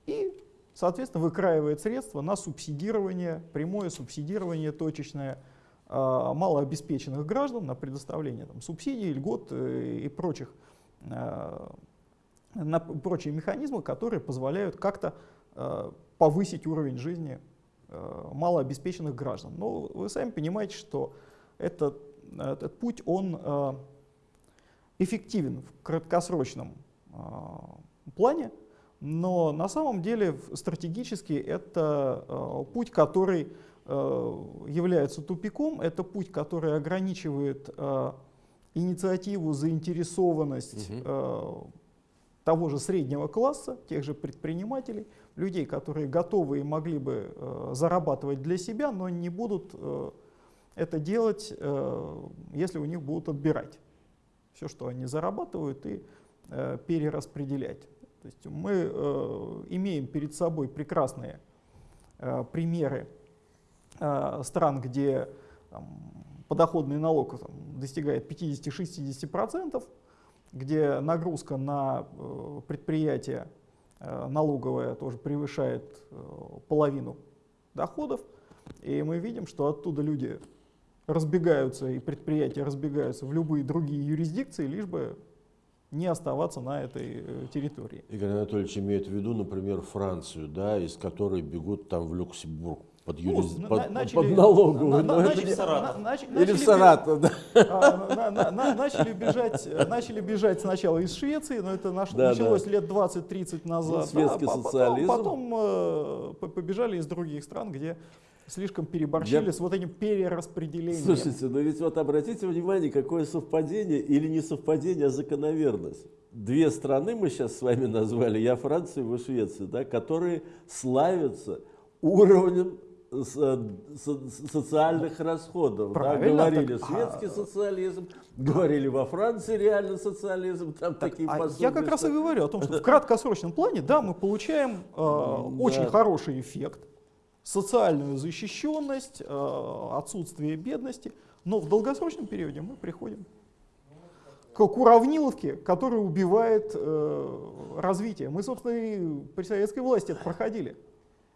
и, соответственно, выкраивает средства на субсидирование, прямое субсидирование точечное э, малообеспеченных граждан, на предоставление там, субсидий, льгот э, и прочих, э, на прочие механизмы, которые позволяют как-то э, повысить уровень жизни малообеспеченных граждан. Но вы сами понимаете, что этот, этот путь, он эффективен в краткосрочном плане, но на самом деле стратегически это э, путь, который э, является тупиком, это путь, который ограничивает э, инициативу, заинтересованность э, того же среднего класса, тех же предпринимателей, людей, которые готовы и могли бы э, зарабатывать для себя, но не будут э, это делать, если у них будут отбирать все, что они зарабатывают, и перераспределять. То есть мы э, имеем перед собой прекрасные э, примеры э, стран, где там, подоходный налог там, достигает 50-60%, где нагрузка на э, предприятие э, налоговая тоже превышает э, половину доходов. И мы видим, что оттуда люди разбегаются, и предприятия разбегаются в любые другие юрисдикции, лишь бы не оставаться на этой э, территории. Игорь Анатольевич имеет в виду, например, Францию, да, из которой бегут там в Люксембург под, Ну, юрис... на- под, на- под налоговую. на- на- начали- Саратов. на- нач- Или начали в Саратов, да. а, на- на- на- начали, бежать, э, начали бежать сначала из Швеции, но это наш- Да, началось да. лет 20-30 назад. светский да, а потом- социализм. Потом, э, по- побежали из других стран, где слишком переборщили Я- с вот этим перераспределением. Слушайте, но ведь вот обратите внимание, какое совпадение или не совпадение, а закономерность. Две страны мы сейчас с вами назвали, я Францию, вы Швецию, да, которые славятся уровнем со- со- социальных расходов. Да, Правильно, говорили так, светский а- социализм, говорили во Франции реально социализм, там такие А я как раз и что- говорю о том, что в краткосрочном плане, да, мы получаем э, очень хороший эффект, социальную защищенность, э, отсутствие бедности, но в долгосрочном периоде мы приходим к, уравниловке, которая убивает э, развитие. Мы, собственно, и при советской власти это проходили.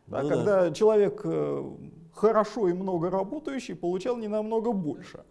Да, Ну да. когда человек э, хорошо и много работающий получал не намного больше.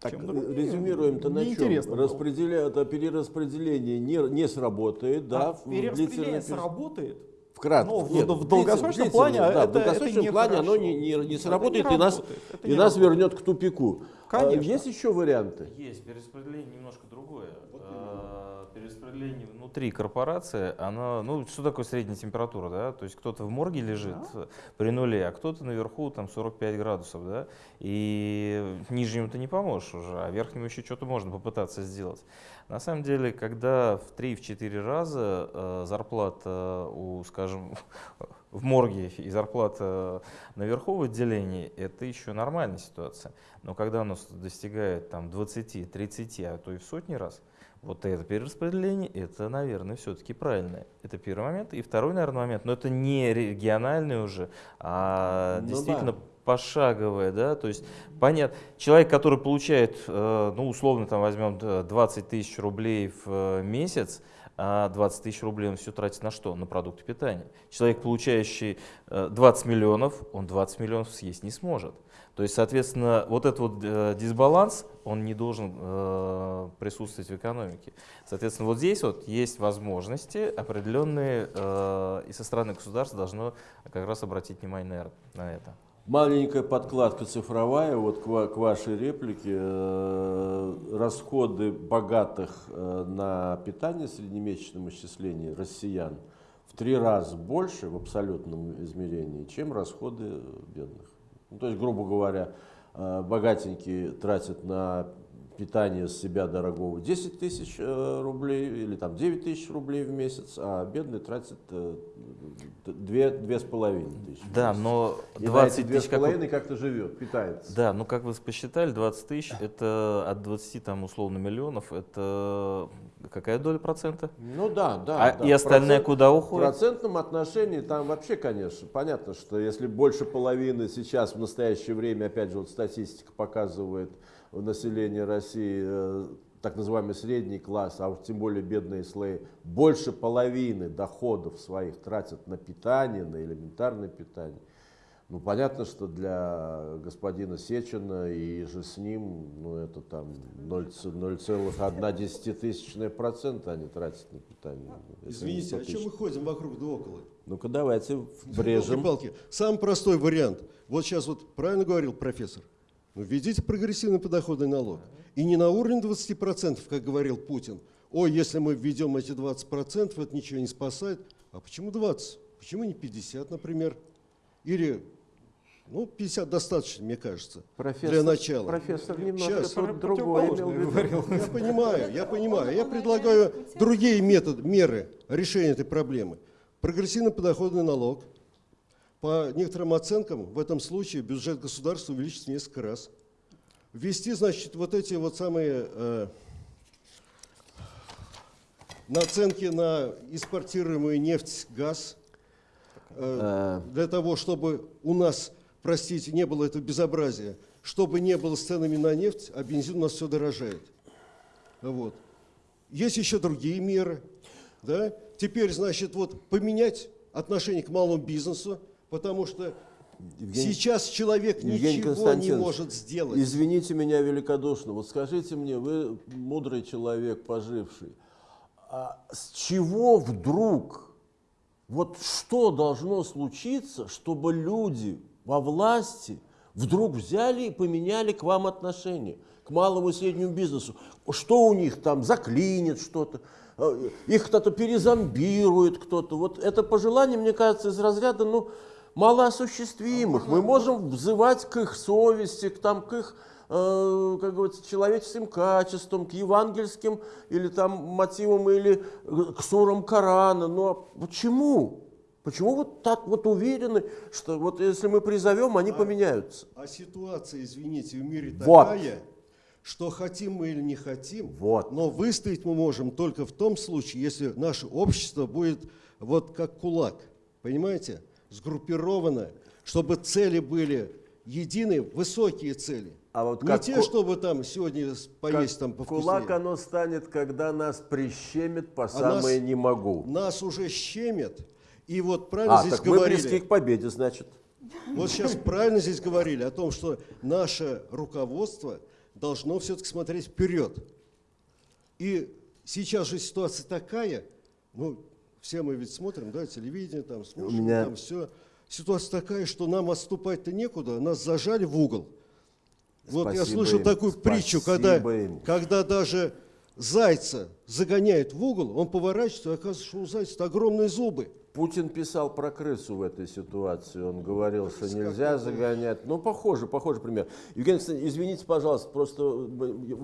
Так, резюмируем-то на чем? Неинтересно было. Распределя... это перераспределение не, не сработает, да, А перераспределение период. сработает Вкратце. Ну, в- Нет, в долгосрочном длительно, плане да, это- в долгосрочном это плане оно не, не, не Это сработает не и нас, это и нас работает. вернет к тупику. А, Конечно. Есть еще варианты? Есть, перераспределение немножко другое. А, Перераспределение внутри корпорации, она, ну, что такое средняя температура, да? То есть кто-то в морге лежит э, при нуле, а кто-то наверху там 45 градусов, да? И нижнему ты не поможешь уже, а верхнему еще что-то можно попытаться сделать. На самом деле, когда в 3-4 раза э, зарплата у, скажем, в морге и зарплата наверху в отделении, это еще нормальная ситуация. Но когда нас достигает там 20, 30, а то и в сотни раз, вот это перераспределение, это, наверное, все-таки правильное. Это первый момент. И второй, наверное, момент, но это не региональный уже, а Ну действительно да. Пошаговое, да, то есть понятно, человек, который получает, э, ну, условно, там возьмем э, 20 тысяч рублей в э, месяц, а 20 тысяч рублей он все тратит на что? На продукты питания. Человек, получающий э, 20 миллионов, он 20 миллионов съесть не сможет. То есть, соответственно, вот этот вот э, дисбаланс, он не должен э, присутствовать в экономике. Соответственно, вот здесь вот есть возможности определенные, э, и со стороны государства должно как раз обратить внимание на это. Маленькая подкладка цифровая, вот к, ва- к вашей реплике. Э, Расходы богатых э, на питание в среднемесячном исчислении россиян в три раза больше в абсолютном измерении, чем расходы бедных. Ну, то есть, грубо говоря, э, богатенькие тратят на питание с себя дорогого 10 тысяч э, рублей или там 9 тысяч рублей в месяц, а э, две, две с половиной тысячи. в Да, но И на 20 эти две тысяч с как как-то живет, питается. Да, ну как вы посчитали, 20 тысяч, это от 20 там условно миллионов, это какая доля процента? Ну да, да. а да. и остальное Процент- куда В уходит? процентном отношении там вообще, конечно, понятно, что если больше половины сейчас в настоящее время, опять же, вот статистика показывает в населении России э, так называемый средний класс, а уж тем более бедные слои, больше половины доходов своих тратят на питание, на элементарное питание. Ну, понятно, что для господина Сечина и же с ним, ну, это там 0,1 процента они тратят на питание. Это не Извините, 100 о чем мы ходим вокруг да около? Ну-ка давайте врежем. Палки. Самый простой вариант. Вот сейчас вот правильно говорил профессор. Ну, введите прогрессивный подоходный налог. И не на уровне 20%, как говорил Путин. Ой, если мы введем эти 20%, это ничего не спасает. А почему 20? Почему не 50, например? Или, ну, 50 достаточно, мне кажется, Профессор, для начала. Профессор немножко Щас. про- другое имел в виду. Я понимаю, я понимаю. Я предлагаю другие методы, меры решения этой проблемы. Прогрессивный подоходный налог. По некоторым оценкам, в этом случае бюджет государства увеличится несколько раз. Ввести, значит, вот эти вот самые э, наценки на экспортируемую нефть, газ, э, для того, чтобы у нас, простите, не было этого безобразия, чтобы не было с ценами на нефть, а бензин у нас все дорожает. Вот. Есть еще другие меры. Да? Теперь, значит, вот поменять отношение к малому бизнесу, потому что Евгений- сейчас человек Евгений ничего не может сделать. Извините меня великодушно, вот скажите мне, вы мудрый человек, поживший, а с чего вдруг, вот что должно случиться, чтобы люди во власти вдруг взяли и поменяли к вам отношение, к малому и среднему бизнесу? Что у них там, заклинит что-то, э, их кто-то перезомбирует кто-то. Вот это пожелание, мне кажется, из разряда, ну, малоосуществимых. Мы можем взывать к их совести, к, там, к их, э, как говорится, человеческим качествам, к евангельским или там мотивам, или э, к сурам Корана. Но почему? Почему вот так вот уверены, что вот если мы призовем, они поменяются? А ситуация, извините, в мире Вот. такая, что хотим мы или не хотим, Вот. но выстоять мы можем только в том случае, если наше общество будет вот как кулак, понимаете, сгруппировано, чтобы цели были единые, высокие цели. А вот не как те, ку- чтобы там сегодня поесть там повкуснее. кулак оно станет, когда нас прищемит по А самое нас- не могу. Нас уже щемят, и вот правильно А, здесь так мы говорили. близки к победе, значит. Вот сейчас правильно здесь говорили о том, что наше руководство должно все-таки смотреть вперед. И сейчас же ситуация такая, ну, все мы ведь смотрим, да, телевидение, там, слушаем, меня- там все. Ситуация такая, что нам отступать-то некуда, нас зажали в угол. Вот я Спасибо слышал им, такую притчу, когда, спасибо им. когда даже зайца загоняют в угол, он поворачивается, и оказывается, что у зайца огромные зубы. Путин писал про крысу в этой ситуации. Он говорил, что нельзя загонять. Ну, похоже, похожий пример. Евгений Александрович, извините, пожалуйста, просто у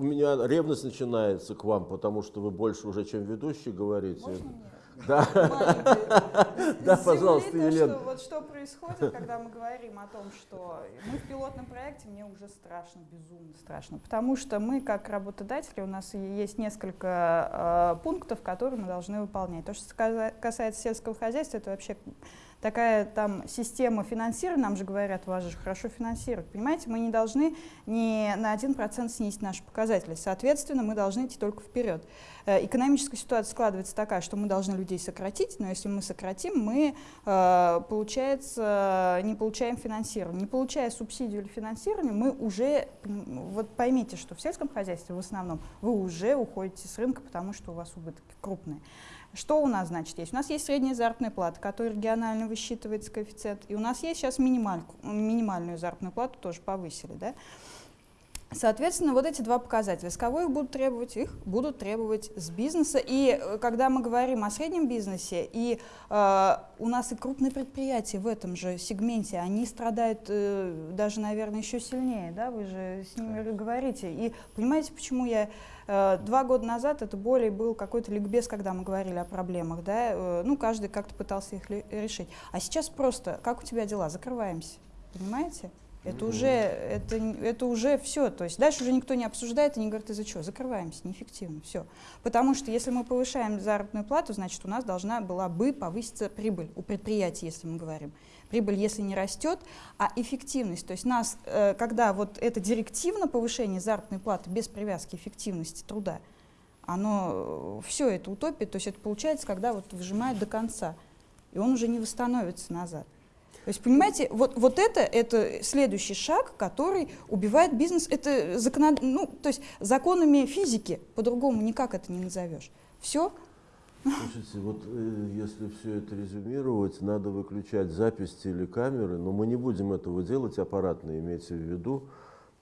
меня ревность начинается к вам, потому что вы больше уже, чем ведущий, говорите. Можно мне? Да. Да, пожалуйста, Елена. вот что происходит, когда мы говорим о том, что мы в пилотном проекте, мне уже страшно, безумно страшно. Потому что мы, как работодатели, у нас есть несколько э, пунктов, которые мы должны выполнять. То, что касается сельского хозяйства, это вообще такая там система финансирования, нам же говорят, вас же хорошо финансируют. Понимаете, мы не должны ни на 1% снизить наши показатели. Соответственно, мы должны идти только вперед. Э, Экономическая ситуация складывается такая, что мы должны людей сократить, но если мы сократим, мы, э, получается, не получаем финансирование. Не получая субсидию или финансирование, мы уже, вот поймите, что в сельском хозяйстве в основном вы уже уходите с рынка, потому что у вас убытки крупные. Что у нас, значит, есть? У нас есть средняя заработная плата, которая регионально высчитывается коэффициент, и у нас есть сейчас минимальку, минимальную заработную плату тоже повысили, да? Соответственно, вот эти два показателя. С кого их будут требовать? Их будут требовать с бизнеса. И э, когда мы говорим о среднем бизнесе, и э, у нас и крупные предприятия в этом же сегменте, они страдают э, даже, наверное, еще сильнее. Да? Вы же с ними говорите. И понимаете, почему я два года назад это более был какой-то ликбез, когда мы говорили о проблемах. Да? Э, ну, каждый как-то пытался их решить. А сейчас просто, как у тебя дела? Закрываемся. Понимаете? Это уже, это, это уже все. То есть дальше уже никто не обсуждает и не говорит, из-за чего? Закрываемся, неэффективно, все. Потому что если мы повышаем заработную плату, значит, у нас должна была бы повыситься прибыль у предприятий, если мы говорим. Прибыль, если не растет, а эффективность. То есть нас, э, когда вот это директивно повышение заработной платы без привязки эффективности труда, оно все это утопия, то есть это получается, когда вот выжимают до конца, и он уже не восстановится назад. То есть, понимаете, вот, вот это, это следующий шаг, который убивает бизнес. Это законод... ну, то есть законами физики, по-другому никак это не назовешь. Все, Слушайте, вот э, если все это резюмировать, надо выключать запись телекамеры, но мы не будем этого делать аппаратно, имейте в виду.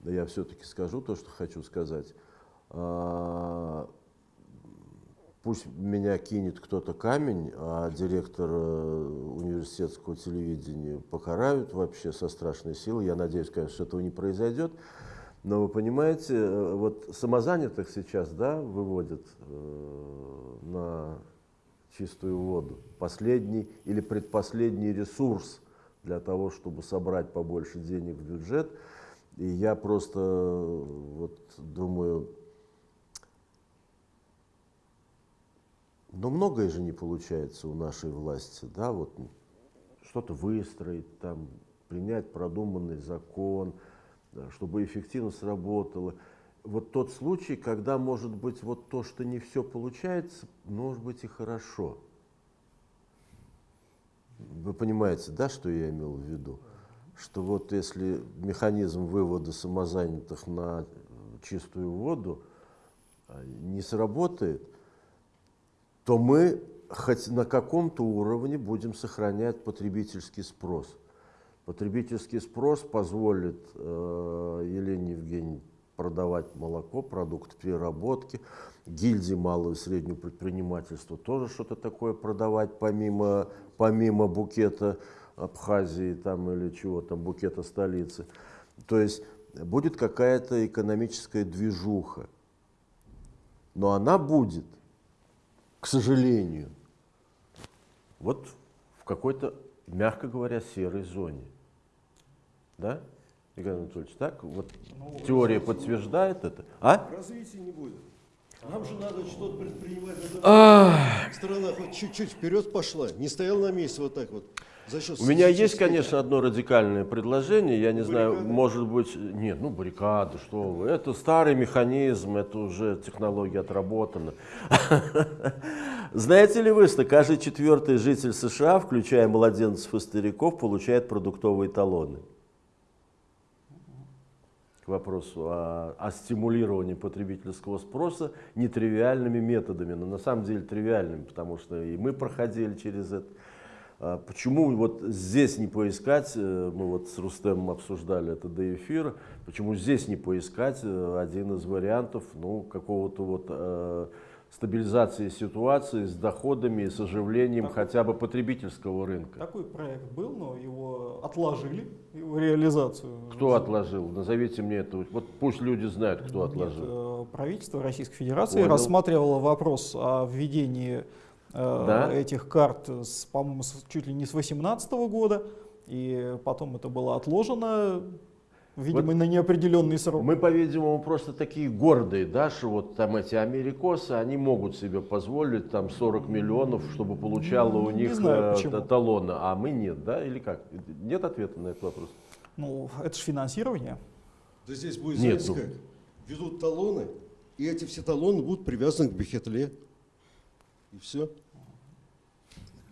Да я все-таки скажу то, что хочу сказать. А, Пусть меня кинет кто-то камень, а директор э, университетского телевидения покарают вообще со страшной силой. Я надеюсь, конечно, что этого не произойдет. Но вы понимаете, э, вот самозанятых сейчас да, выводят э, на чистую воду. Последний или предпоследний ресурс для того, чтобы собрать побольше денег в бюджет. И я просто э, вот думаю, но многое же не получается у нашей власти, да, вот что-то выстроить, там, принять продуманный закон, да, чтобы эффективно сработало. Вот тот случай, когда, может быть, вот то, что не все получается, может быть и хорошо. Вы понимаете, да, что я имел в виду? Что вот если механизм вывода самозанятых на чистую воду а, не сработает, то мы хоть на каком-то уровне будем сохранять потребительский спрос. Потребительский спрос позволит э, Елене Евгеньевне продавать молоко, продукты переработки, гильдии малого и среднего предпринимательства тоже что-то такое продавать, помимо, помимо букета Абхазии там, или чего там, букета столицы. То есть будет какая-то экономическая движуха. Но она будет, к сожалению, вот в какой-то, мягко говоря, серой зоне. Да, Игорь Анатольевич, так? Вот теория подтверждает это. А? Развития не будет. Нам же надо что-то предпринимать. Страна хоть чуть-чуть вперед пошла, не стояла на месте вот так вот. У меня есть, конечно, одно радикальное предложение. Я не знаю, Баррикады? может быть, нет, ну баррикады, что вы. Это старый механизм, это уже технология отработана. Знаете ли вы, что каждый четвертый житель США, включая младенцев и стариков, получает продуктовые талоны? К вопросу о, о стимулировании потребительского спроса нетривиальными методами, но на самом деле тривиальными, потому что и мы проходили через это. А Почему вот здесь не поискать, э, мы вот с Рустемом обсуждали это до эфира, почему здесь не поискать э, один из вариантов ну, какого-то вот э, стабилизации ситуации с доходами и с оживлением Так. хотя бы потребительского рынка? Такой проект был, но его отложили, его реализацию. Кто отложил? Назовите мне это. Вот пусть люди знают, кто отложил. э, правительство Российской Федерации Понял. рассматривало вопрос о введении э, Да? этих карт, по-моему, чуть ли не с 2018 года, и потом это было отложено, видимо, Вот на неопределенный срок. Мы, по-видимому, просто такие гордые, да, что вот там эти америкосы, они могут себе позволить там 40 миллионов, чтобы получало у Ну, не них знаю, э, талоны, а мы нет, да, или как? Нет ответа на этот вопрос? Ну, это же финансирование. Да здесь будет, Нет, знаете ну. как, ведут талоны, и эти все талоны будут привязаны к Бехетле. И все.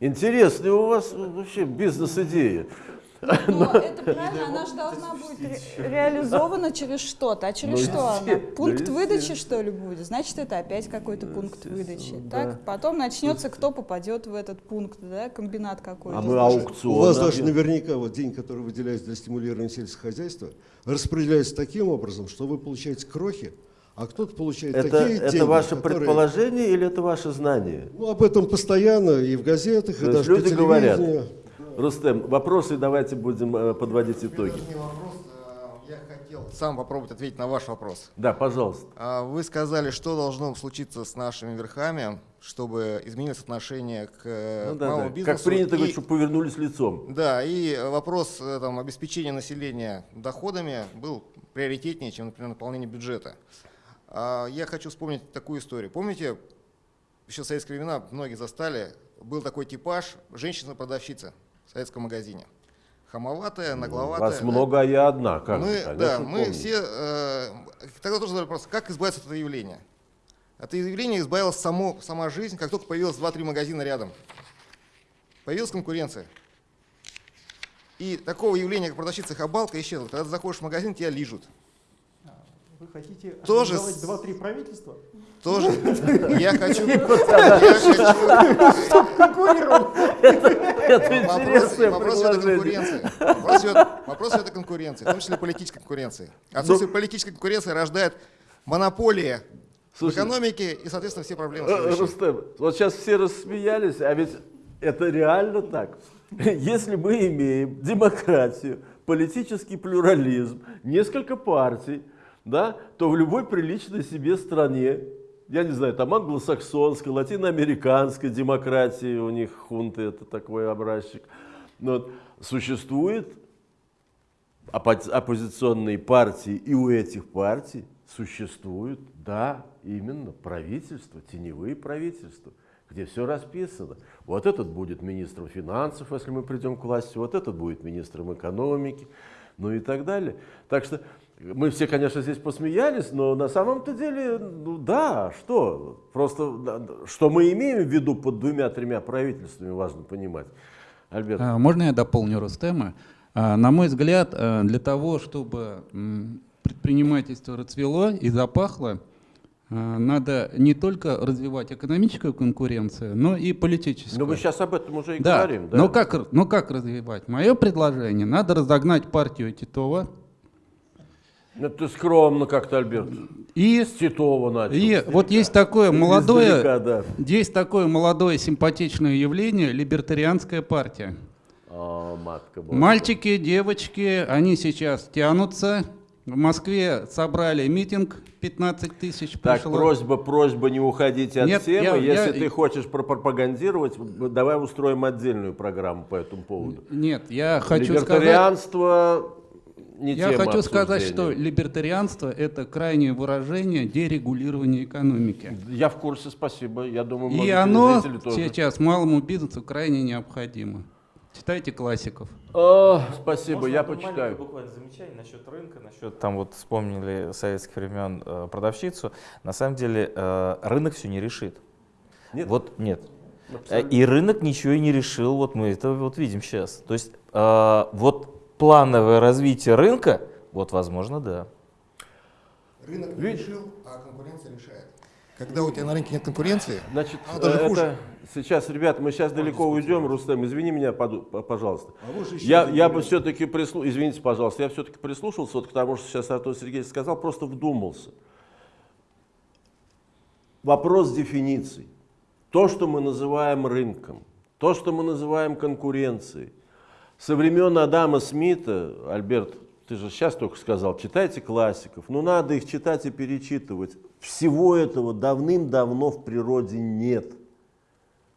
Интересная у вас вообще бизнес-идея. Но это правильно, она же должна быть ре- реализована через что-то. А через Ну, что она? Пункт выдачи, что ли, будет? Значит, это опять какой-то пункт выдачи. Так, потом начнется, кто попадет в этот пункт, да, комбинат какой-то. А мы У аукцион. вас даже наверняка вот день, который выделяется для стимулирования сельского хозяйства, распределяется таким образом, что вы получаете крохи, а кто-то получает Это, такие это деньги, ваше которые- предположение или это ваше знание? Ну, об этом постоянно и в газетах, То и даже по люди говорят. Рустем, вопросы давайте будем э, подводить итоги. а я хотел сам попробовать ответить на ваш вопрос. Да, пожалуйста. А Вы сказали, что должно случиться с нашими верхами, чтобы изменилось отношение к э, Ну да, малому да. бизнесу. Как принято и- говорить, чтобы повернулись лицом. Да, и вопрос э, там, обеспечения населения доходами был приоритетнее, чем, например, наполнение бюджета. А, Я хочу вспомнить такую историю. Помните, еще в советские времена многие застали, был такой типаж женщина-продавщица в советском магазине. Хамоватая, нагловатая. Вас много, а я одна. Как мы, да, мы помню. все э, тогда тоже задали вопрос, как избавиться от этого явления. От этого явления избавилась само, сама жизнь, как только появилось 2-3 магазина рядом. Появилась конкуренция. И такого явления, как продавщица хабалка, исчезло. Когда ты заходишь в магазин, тебя лижут. Вы хотите Тоже два-три правительства? Тоже. Я хочу... я хочу- Конкурировать. Это Вопрос, интересное вопрос идет о предложение. конкуренции. Вопрос идет, вопрос идет о конкуренции, в том числе политической конкуренции. Отсутствие политической конкуренции рождает монополия в экономике и, соответственно, все проблемы Э. Рустем, вот сейчас все рассмеялись, а ведь это реально так. Если мы имеем демократию, политический плюрализм, несколько партий, да, то в любой приличной себе стране, я не знаю, там англосаксонской, латиноамериканской демократии, у них хунты это такой образчик, но существует оппози- оппозиционные партии, и у этих партий существует, да, именно правительство, теневые правительства, где все расписано. Вот этот будет министром финансов, если мы придем к власти, вот этот будет министром экономики, ну и так далее. Так что мы все, конечно, здесь посмеялись, но на самом-то деле, ну да, что? Просто, что мы имеем в виду под двумя-тремя правительствами, важно понимать. Альберт. А, Можно я дополню Рустема? А, На мой взгляд, а, для того, чтобы предпринимательство расцвело и запахло, надо не только развивать экономическую конкуренцию, но и политическую. Ну, мы сейчас об этом уже и да. говорим. Да. Но, как, но как развивать? Мое предложение, надо разогнать партию Титова Ну, ты скромно как-то, Альберт. и, С Титова начал. и вот есть такое молодое, Издалека, да. есть такое молодое симпатичное явление либертарианская партия. А, матка. Мальчики, девочки, они сейчас тянутся. В Москве собрали митинг, 15 тысяч Так, пришло. просьба, просьба не уходить от Нет, темы. я- Если я- ты хочешь пропагандировать, давай устроим отдельную программу по этому поводу. Нет, я хочу сказать, Либертарианство не я хочу сказать, что либертарианство это крайнее выражение дерегулирования экономики. Я в курсе, спасибо. Я думаю, И оно тоже. сейчас малому бизнесу крайне необходимо. Читайте классиков. А, спасибо, Можно я почитаю. буквально замечание насчет рынка, насчет там вот вспомнили советских времен э, продавщицу. На самом деле э, рынок все не решит. Нет? Вот нет. Э, Абсолютно. И рынок ничего и не решил, вот мы это вот видим сейчас. То есть э, вот плановое развитие рынка, вот возможно, да. Рынок не решил, а конкуренция решает. Когда у тебя на рынке нет конкуренции, Значит, оно даже э, хуже. это сейчас, ребята, мы сейчас далеко уйдем, Рустем, извини меня, пожалуйста. А Я, я бы все-таки прислушался, извините, пожалуйста, я все-таки прислушался вот к тому, что сейчас Артур Сергеевич сказал, просто вдумался. Вопрос дефиниций. То, что мы называем рынком, то, что мы называем конкуренцией. Со времен Адама Смита, Альберт, ты же сейчас только сказал, читайте классиков, но надо их читать и перечитывать. Всего этого давным-давно в природе нет.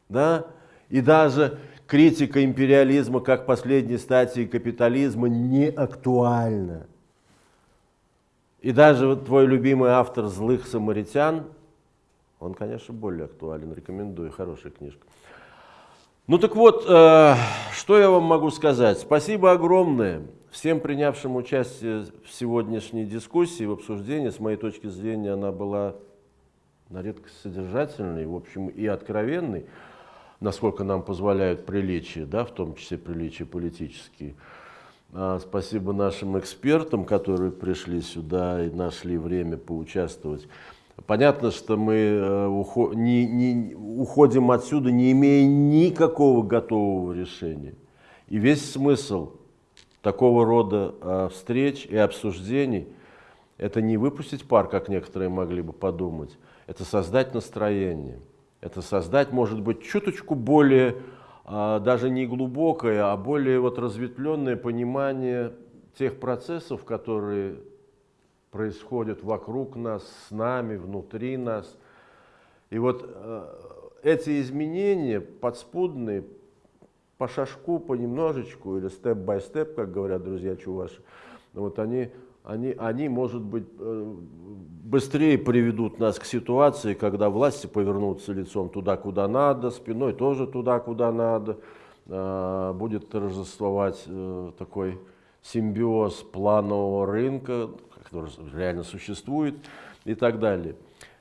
Да? И даже критика империализма как последней стадии капитализма не актуальна. И даже вот твой любимый автор «Злых самаритян», он, конечно, более актуален, рекомендую, хорошая книжка. Ну так вот, э, что я вам могу сказать? Спасибо огромное всем принявшим участие в сегодняшней дискуссии, в обсуждении. С моей точки зрения, она была на редкость содержательной, в общем, и откровенной, насколько нам позволяют приличия, да, в том числе приличия политические. А, Спасибо нашим экспертам, которые пришли сюда и нашли время поучаствовать. Понятно, что мы э, уходим отсюда, не имея никакого готового решения. И весь смысл такого рода э, встреч и обсуждений – это не выпустить пар, как некоторые могли бы подумать, это создать настроение, это создать, может быть, чуточку более, а, даже не глубокое, а более вот разветвленное понимание тех процессов, которые происходят вокруг нас, с нами, внутри нас. И вот э, эти изменения подспудные, по шажку, понемножечку, или степ-бай-степ, как говорят друзья чуваши, вот они, они, они, может быть, э, быстрее приведут нас к ситуации, когда власти повернутся лицом туда, куда надо, спиной тоже туда, куда надо, э, будет торжествовать такой симбиоз планового рынка, который реально существует и так далее.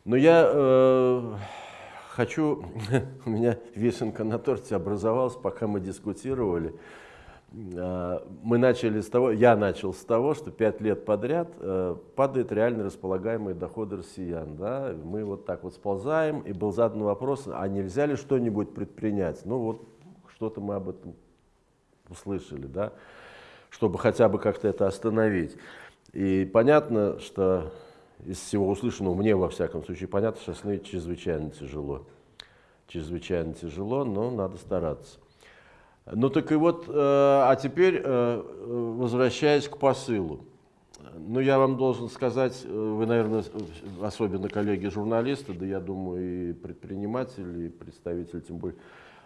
Но я э, хочу, у меня вишенка на торте образовалась, пока мы дискутировали. Э, Мы начали с того, я начал с того, что пять лет подряд э, падают реально располагаемые доходы россиян. Да? Мы вот так вот сползаем, и был задан вопрос, а нельзя ли что-нибудь предпринять? Ну вот что-то мы об этом услышали, да? чтобы хотя бы как-то это остановить. И понятно, что из всего услышанного, мне во всяком случае понятно, что остановить чрезвычайно тяжело. Чрезвычайно тяжело, но надо стараться. Ну так и вот, э, а теперь э, возвращаясь к посылу. Ну я вам должен сказать, э, вы, наверное, особенно коллеги-журналисты, да я думаю и предприниматели, и представители, тем более,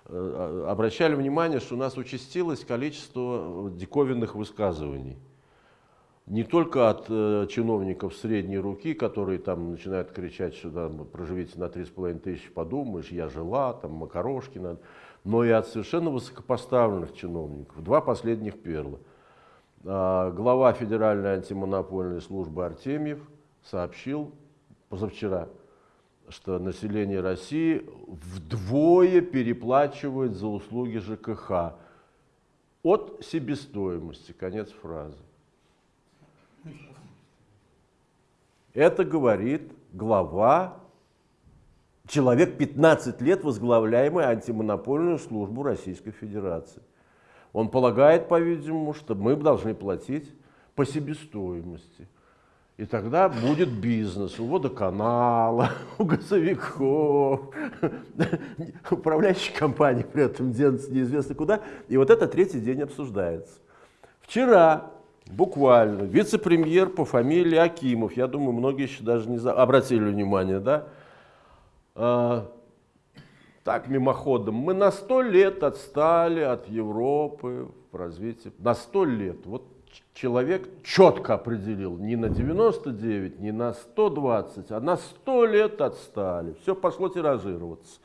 э, обращали внимание, что у нас участилось количество диковинных высказываний не только от э, чиновников средней руки, которые там начинают кричать, что там, проживите на 3,5 тысячи, подумаешь, я жила, там макарошки надо, но и от совершенно высокопоставленных чиновников. Два последних перла. А, глава Федеральной антимонопольной службы Артемьев сообщил позавчера, что население России вдвое переплачивает за услуги ЖКХ от себестоимости. Конец фразы. Это говорит глава, человек 15 лет возглавляемый антимонопольную службу Российской Федерации. Он полагает, по-видимому, что мы должны платить по себестоимости. И тогда будет бизнес у водоканала, у газовиков, управляющей компании при этом денется неизвестно куда. И вот это третий день обсуждается. Вчера буквально вице-премьер по фамилии Акимов, я думаю, многие еще даже не за... обратили внимание, да, а, так мимоходом, мы на сто лет отстали от Европы в развитии, на сто лет. Вот человек четко определил, не на 99, не на 120, а на 100 лет отстали. Все пошло тиражироваться.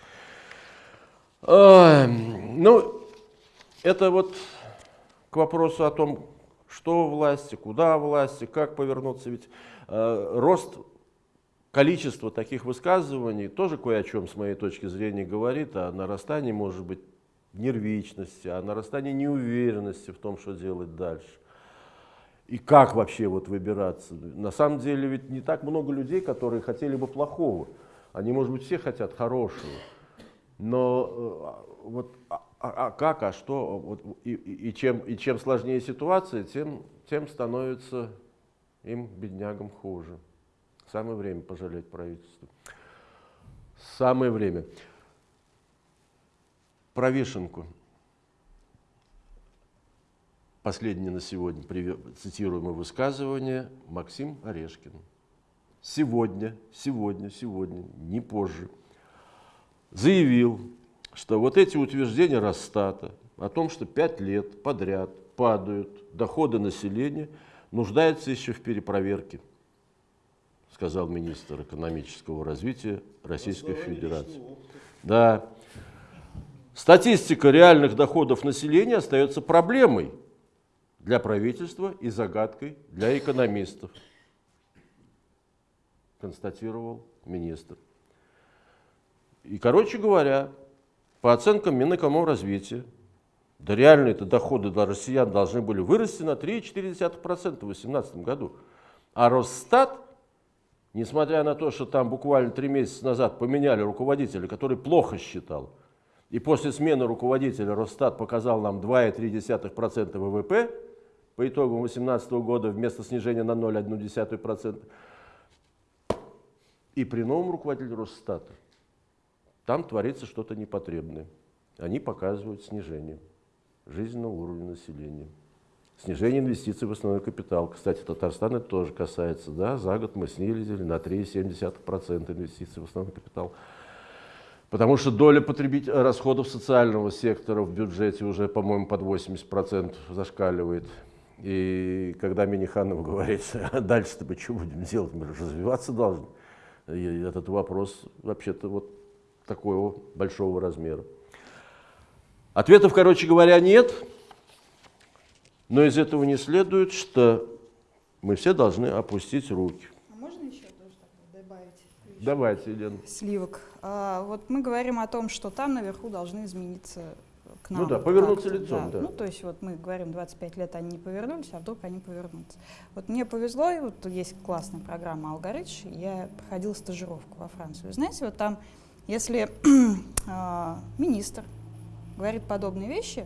Ай, ну, это вот к вопросу о том, что власти, куда власти, как повернуться. Ведь э, рост количества таких высказываний тоже кое о чем, с моей точки зрения, говорит о нарастании, может быть, нервичности, о нарастании неуверенности в том, что делать дальше. и как вообще вот выбираться. На самом деле ведь не так много людей, которые хотели бы плохого. Они, может быть, все хотят хорошего. Но э, вот а, а, а как, а что, вот, и, и, и, чем, и чем сложнее ситуация, тем, тем становится им, беднягам, хуже. Самое время пожалеть правительство. Самое время. Про вишенку. Последнее на сегодня цитируемое высказывание Максим Орешкин. Сегодня, сегодня, сегодня, не позже, заявил, что вот эти утверждения Росстата о том, что пять лет подряд падают доходы населения, нуждаются еще в перепроверке, сказал министр экономического развития Российской Федерации. Да. Статистика реальных доходов населения остается проблемой для правительства и загадкой для экономистов, констатировал министр. И, короче говоря, по оценкам Минэкономразвития, да реальные -то доходы для россиян должны были вырасти на 3,4% в 2018 году. А Росстат, несмотря на то, что там буквально три месяца назад поменяли руководителя, который плохо считал, и после смены руководителя Росстат показал нам 2,3% ВВП, по итогам 2018 года вместо снижения на 0,1%. И при новом руководителе Росстата там творится что-то непотребное. Они показывают снижение жизненного уровня населения. Снижение инвестиций в основной капитал. Кстати, Татарстан это тоже касается. Да? За год мы снизили на 3,7% инвестиций в основной капитал. Потому что доля потребить расходов социального сектора в бюджете уже, по-моему, под 80% зашкаливает. И когда Миниханов говорит, а дальше-то мы что будем делать, мы же развиваться должны. И этот вопрос вообще-то вот такого большого размера. Ответов, короче говоря, нет, но из этого не следует, что мы все должны опустить руки. А можно еще тоже добавить? Давайте, Елена. Сливок. А, вот мы говорим о том, что там наверху должны измениться к нам. Ну да, повернуться лицом, да. да. Ну, то есть вот мы говорим, 25 лет они не повернулись, а вдруг они повернутся. Вот мне повезло, и вот есть классная программа «Алгоритм», я проходила стажировку во Францию. Знаете, вот там, если э, министр говорит подобные вещи,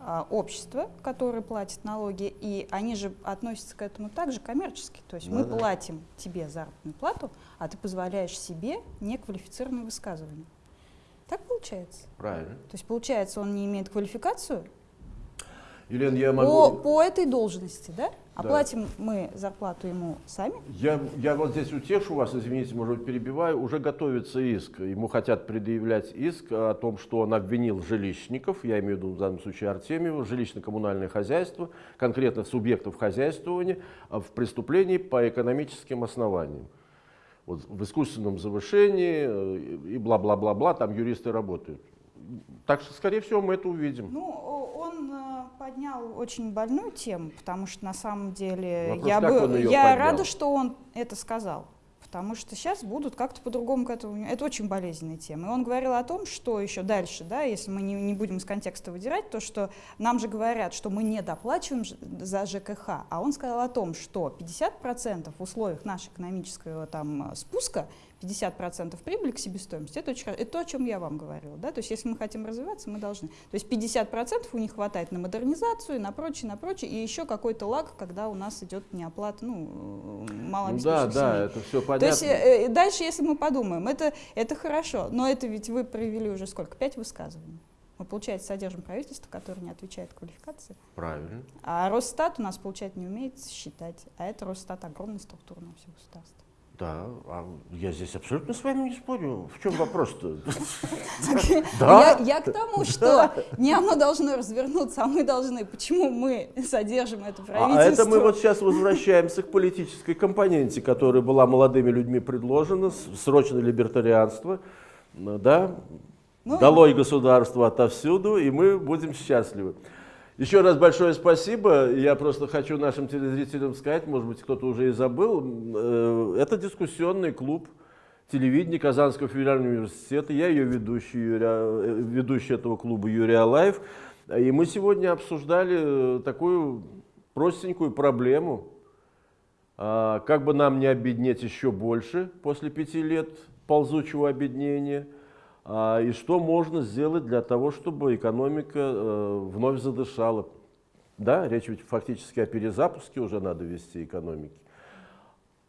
э, общество, которое платит налоги, и они же относятся к этому также коммерчески. То есть Ну мы да. платим тебе заработную плату, а ты позволяешь себе неквалифицированные высказывания. Так получается. Правильно. То есть, получается, он не имеет квалификацию Елена, я по, могу... по этой должности, да? А Да. мы зарплату ему сами. Я, я вот здесь утешу вас, извините, может быть, перебиваю. Уже готовится иск. Ему хотят предъявлять иск о том, что он обвинил жилищников, я имею в виду в данном случае Артемьева, жилищно-коммунальное хозяйство, конкретных субъектов хозяйствования а, в преступлении по экономическим основаниям. Вот в искусственном завышении э, и бла-бла-бла-бла, там юристы работают. Так что, скорее всего, мы это увидим. Ну, он э, поднял очень больную тему, потому что на самом деле Вопрос, я, бы, я поднял? рада, что он это сказал. Потому что сейчас будут как-то по-другому к этому. Это очень болезненная тема. И он говорил о том, что еще дальше, да, если мы не, не будем из контекста выдирать, то что нам же говорят, что мы не доплачиваем за ЖКХ. А он сказал о том, что 50% в условиях нашего экономического там, э, спуска 50% прибыли к себестоимости, это, очень, это то, о чем я вам говорила. Да? То есть если мы хотим развиваться, мы должны. То есть 50% у них хватает на модернизацию, на прочее, на прочее, и еще какой-то лаг, когда у нас идет неоплата, ну, э, Ну малообеспеченных да, да, семей. это все понятно. То есть э, э, дальше, если мы подумаем, это, это хорошо, но это ведь вы провели уже сколько? Пять высказываний. Мы, получается, содержим правительство, которое не отвечает квалификации. Правильно. А Росстат у нас, получается, не умеет считать. А это Росстат огромная структура на все государство. Да, а я здесь абсолютно с вами не спорю. В чем вопрос-то? Я, Да? я к тому, что не оно должно развернуться, а мы должны. Почему мы содержим это правительство? А это мы вот сейчас возвращаемся к политической компоненте, которая была молодыми людьми предложена, срочное либертарианство, да, Ну, долой государство отовсюду, и мы будем счастливы. Еще раз большое спасибо. Я просто хочу нашим телезрителям сказать, может быть, кто-то уже и забыл, э, это дискуссионный клуб телевидения Казанского федерального университета. Я ее ведущий, Юрий, э, ведущий этого клуба Юрий Алаев. И мы сегодня обсуждали э, такую простенькую проблему, а, как бы нам не обеднеть еще больше после пяти лет ползучего обеднения, и что можно сделать для того, чтобы экономика э, вновь задышала. Да, речь ведь фактически о перезапуске уже надо вести экономики.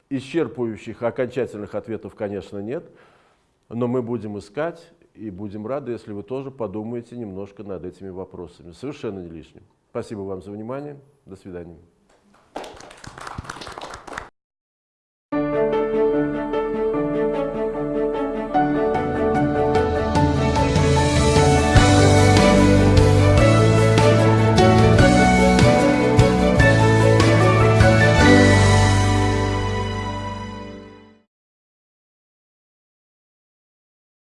Исчерпывающих, окончательных ответов, конечно, нет, но мы будем искать и будем рады, если вы тоже подумаете немножко над этими вопросами. Совершенно не лишним. Спасибо вам за внимание. До свидания.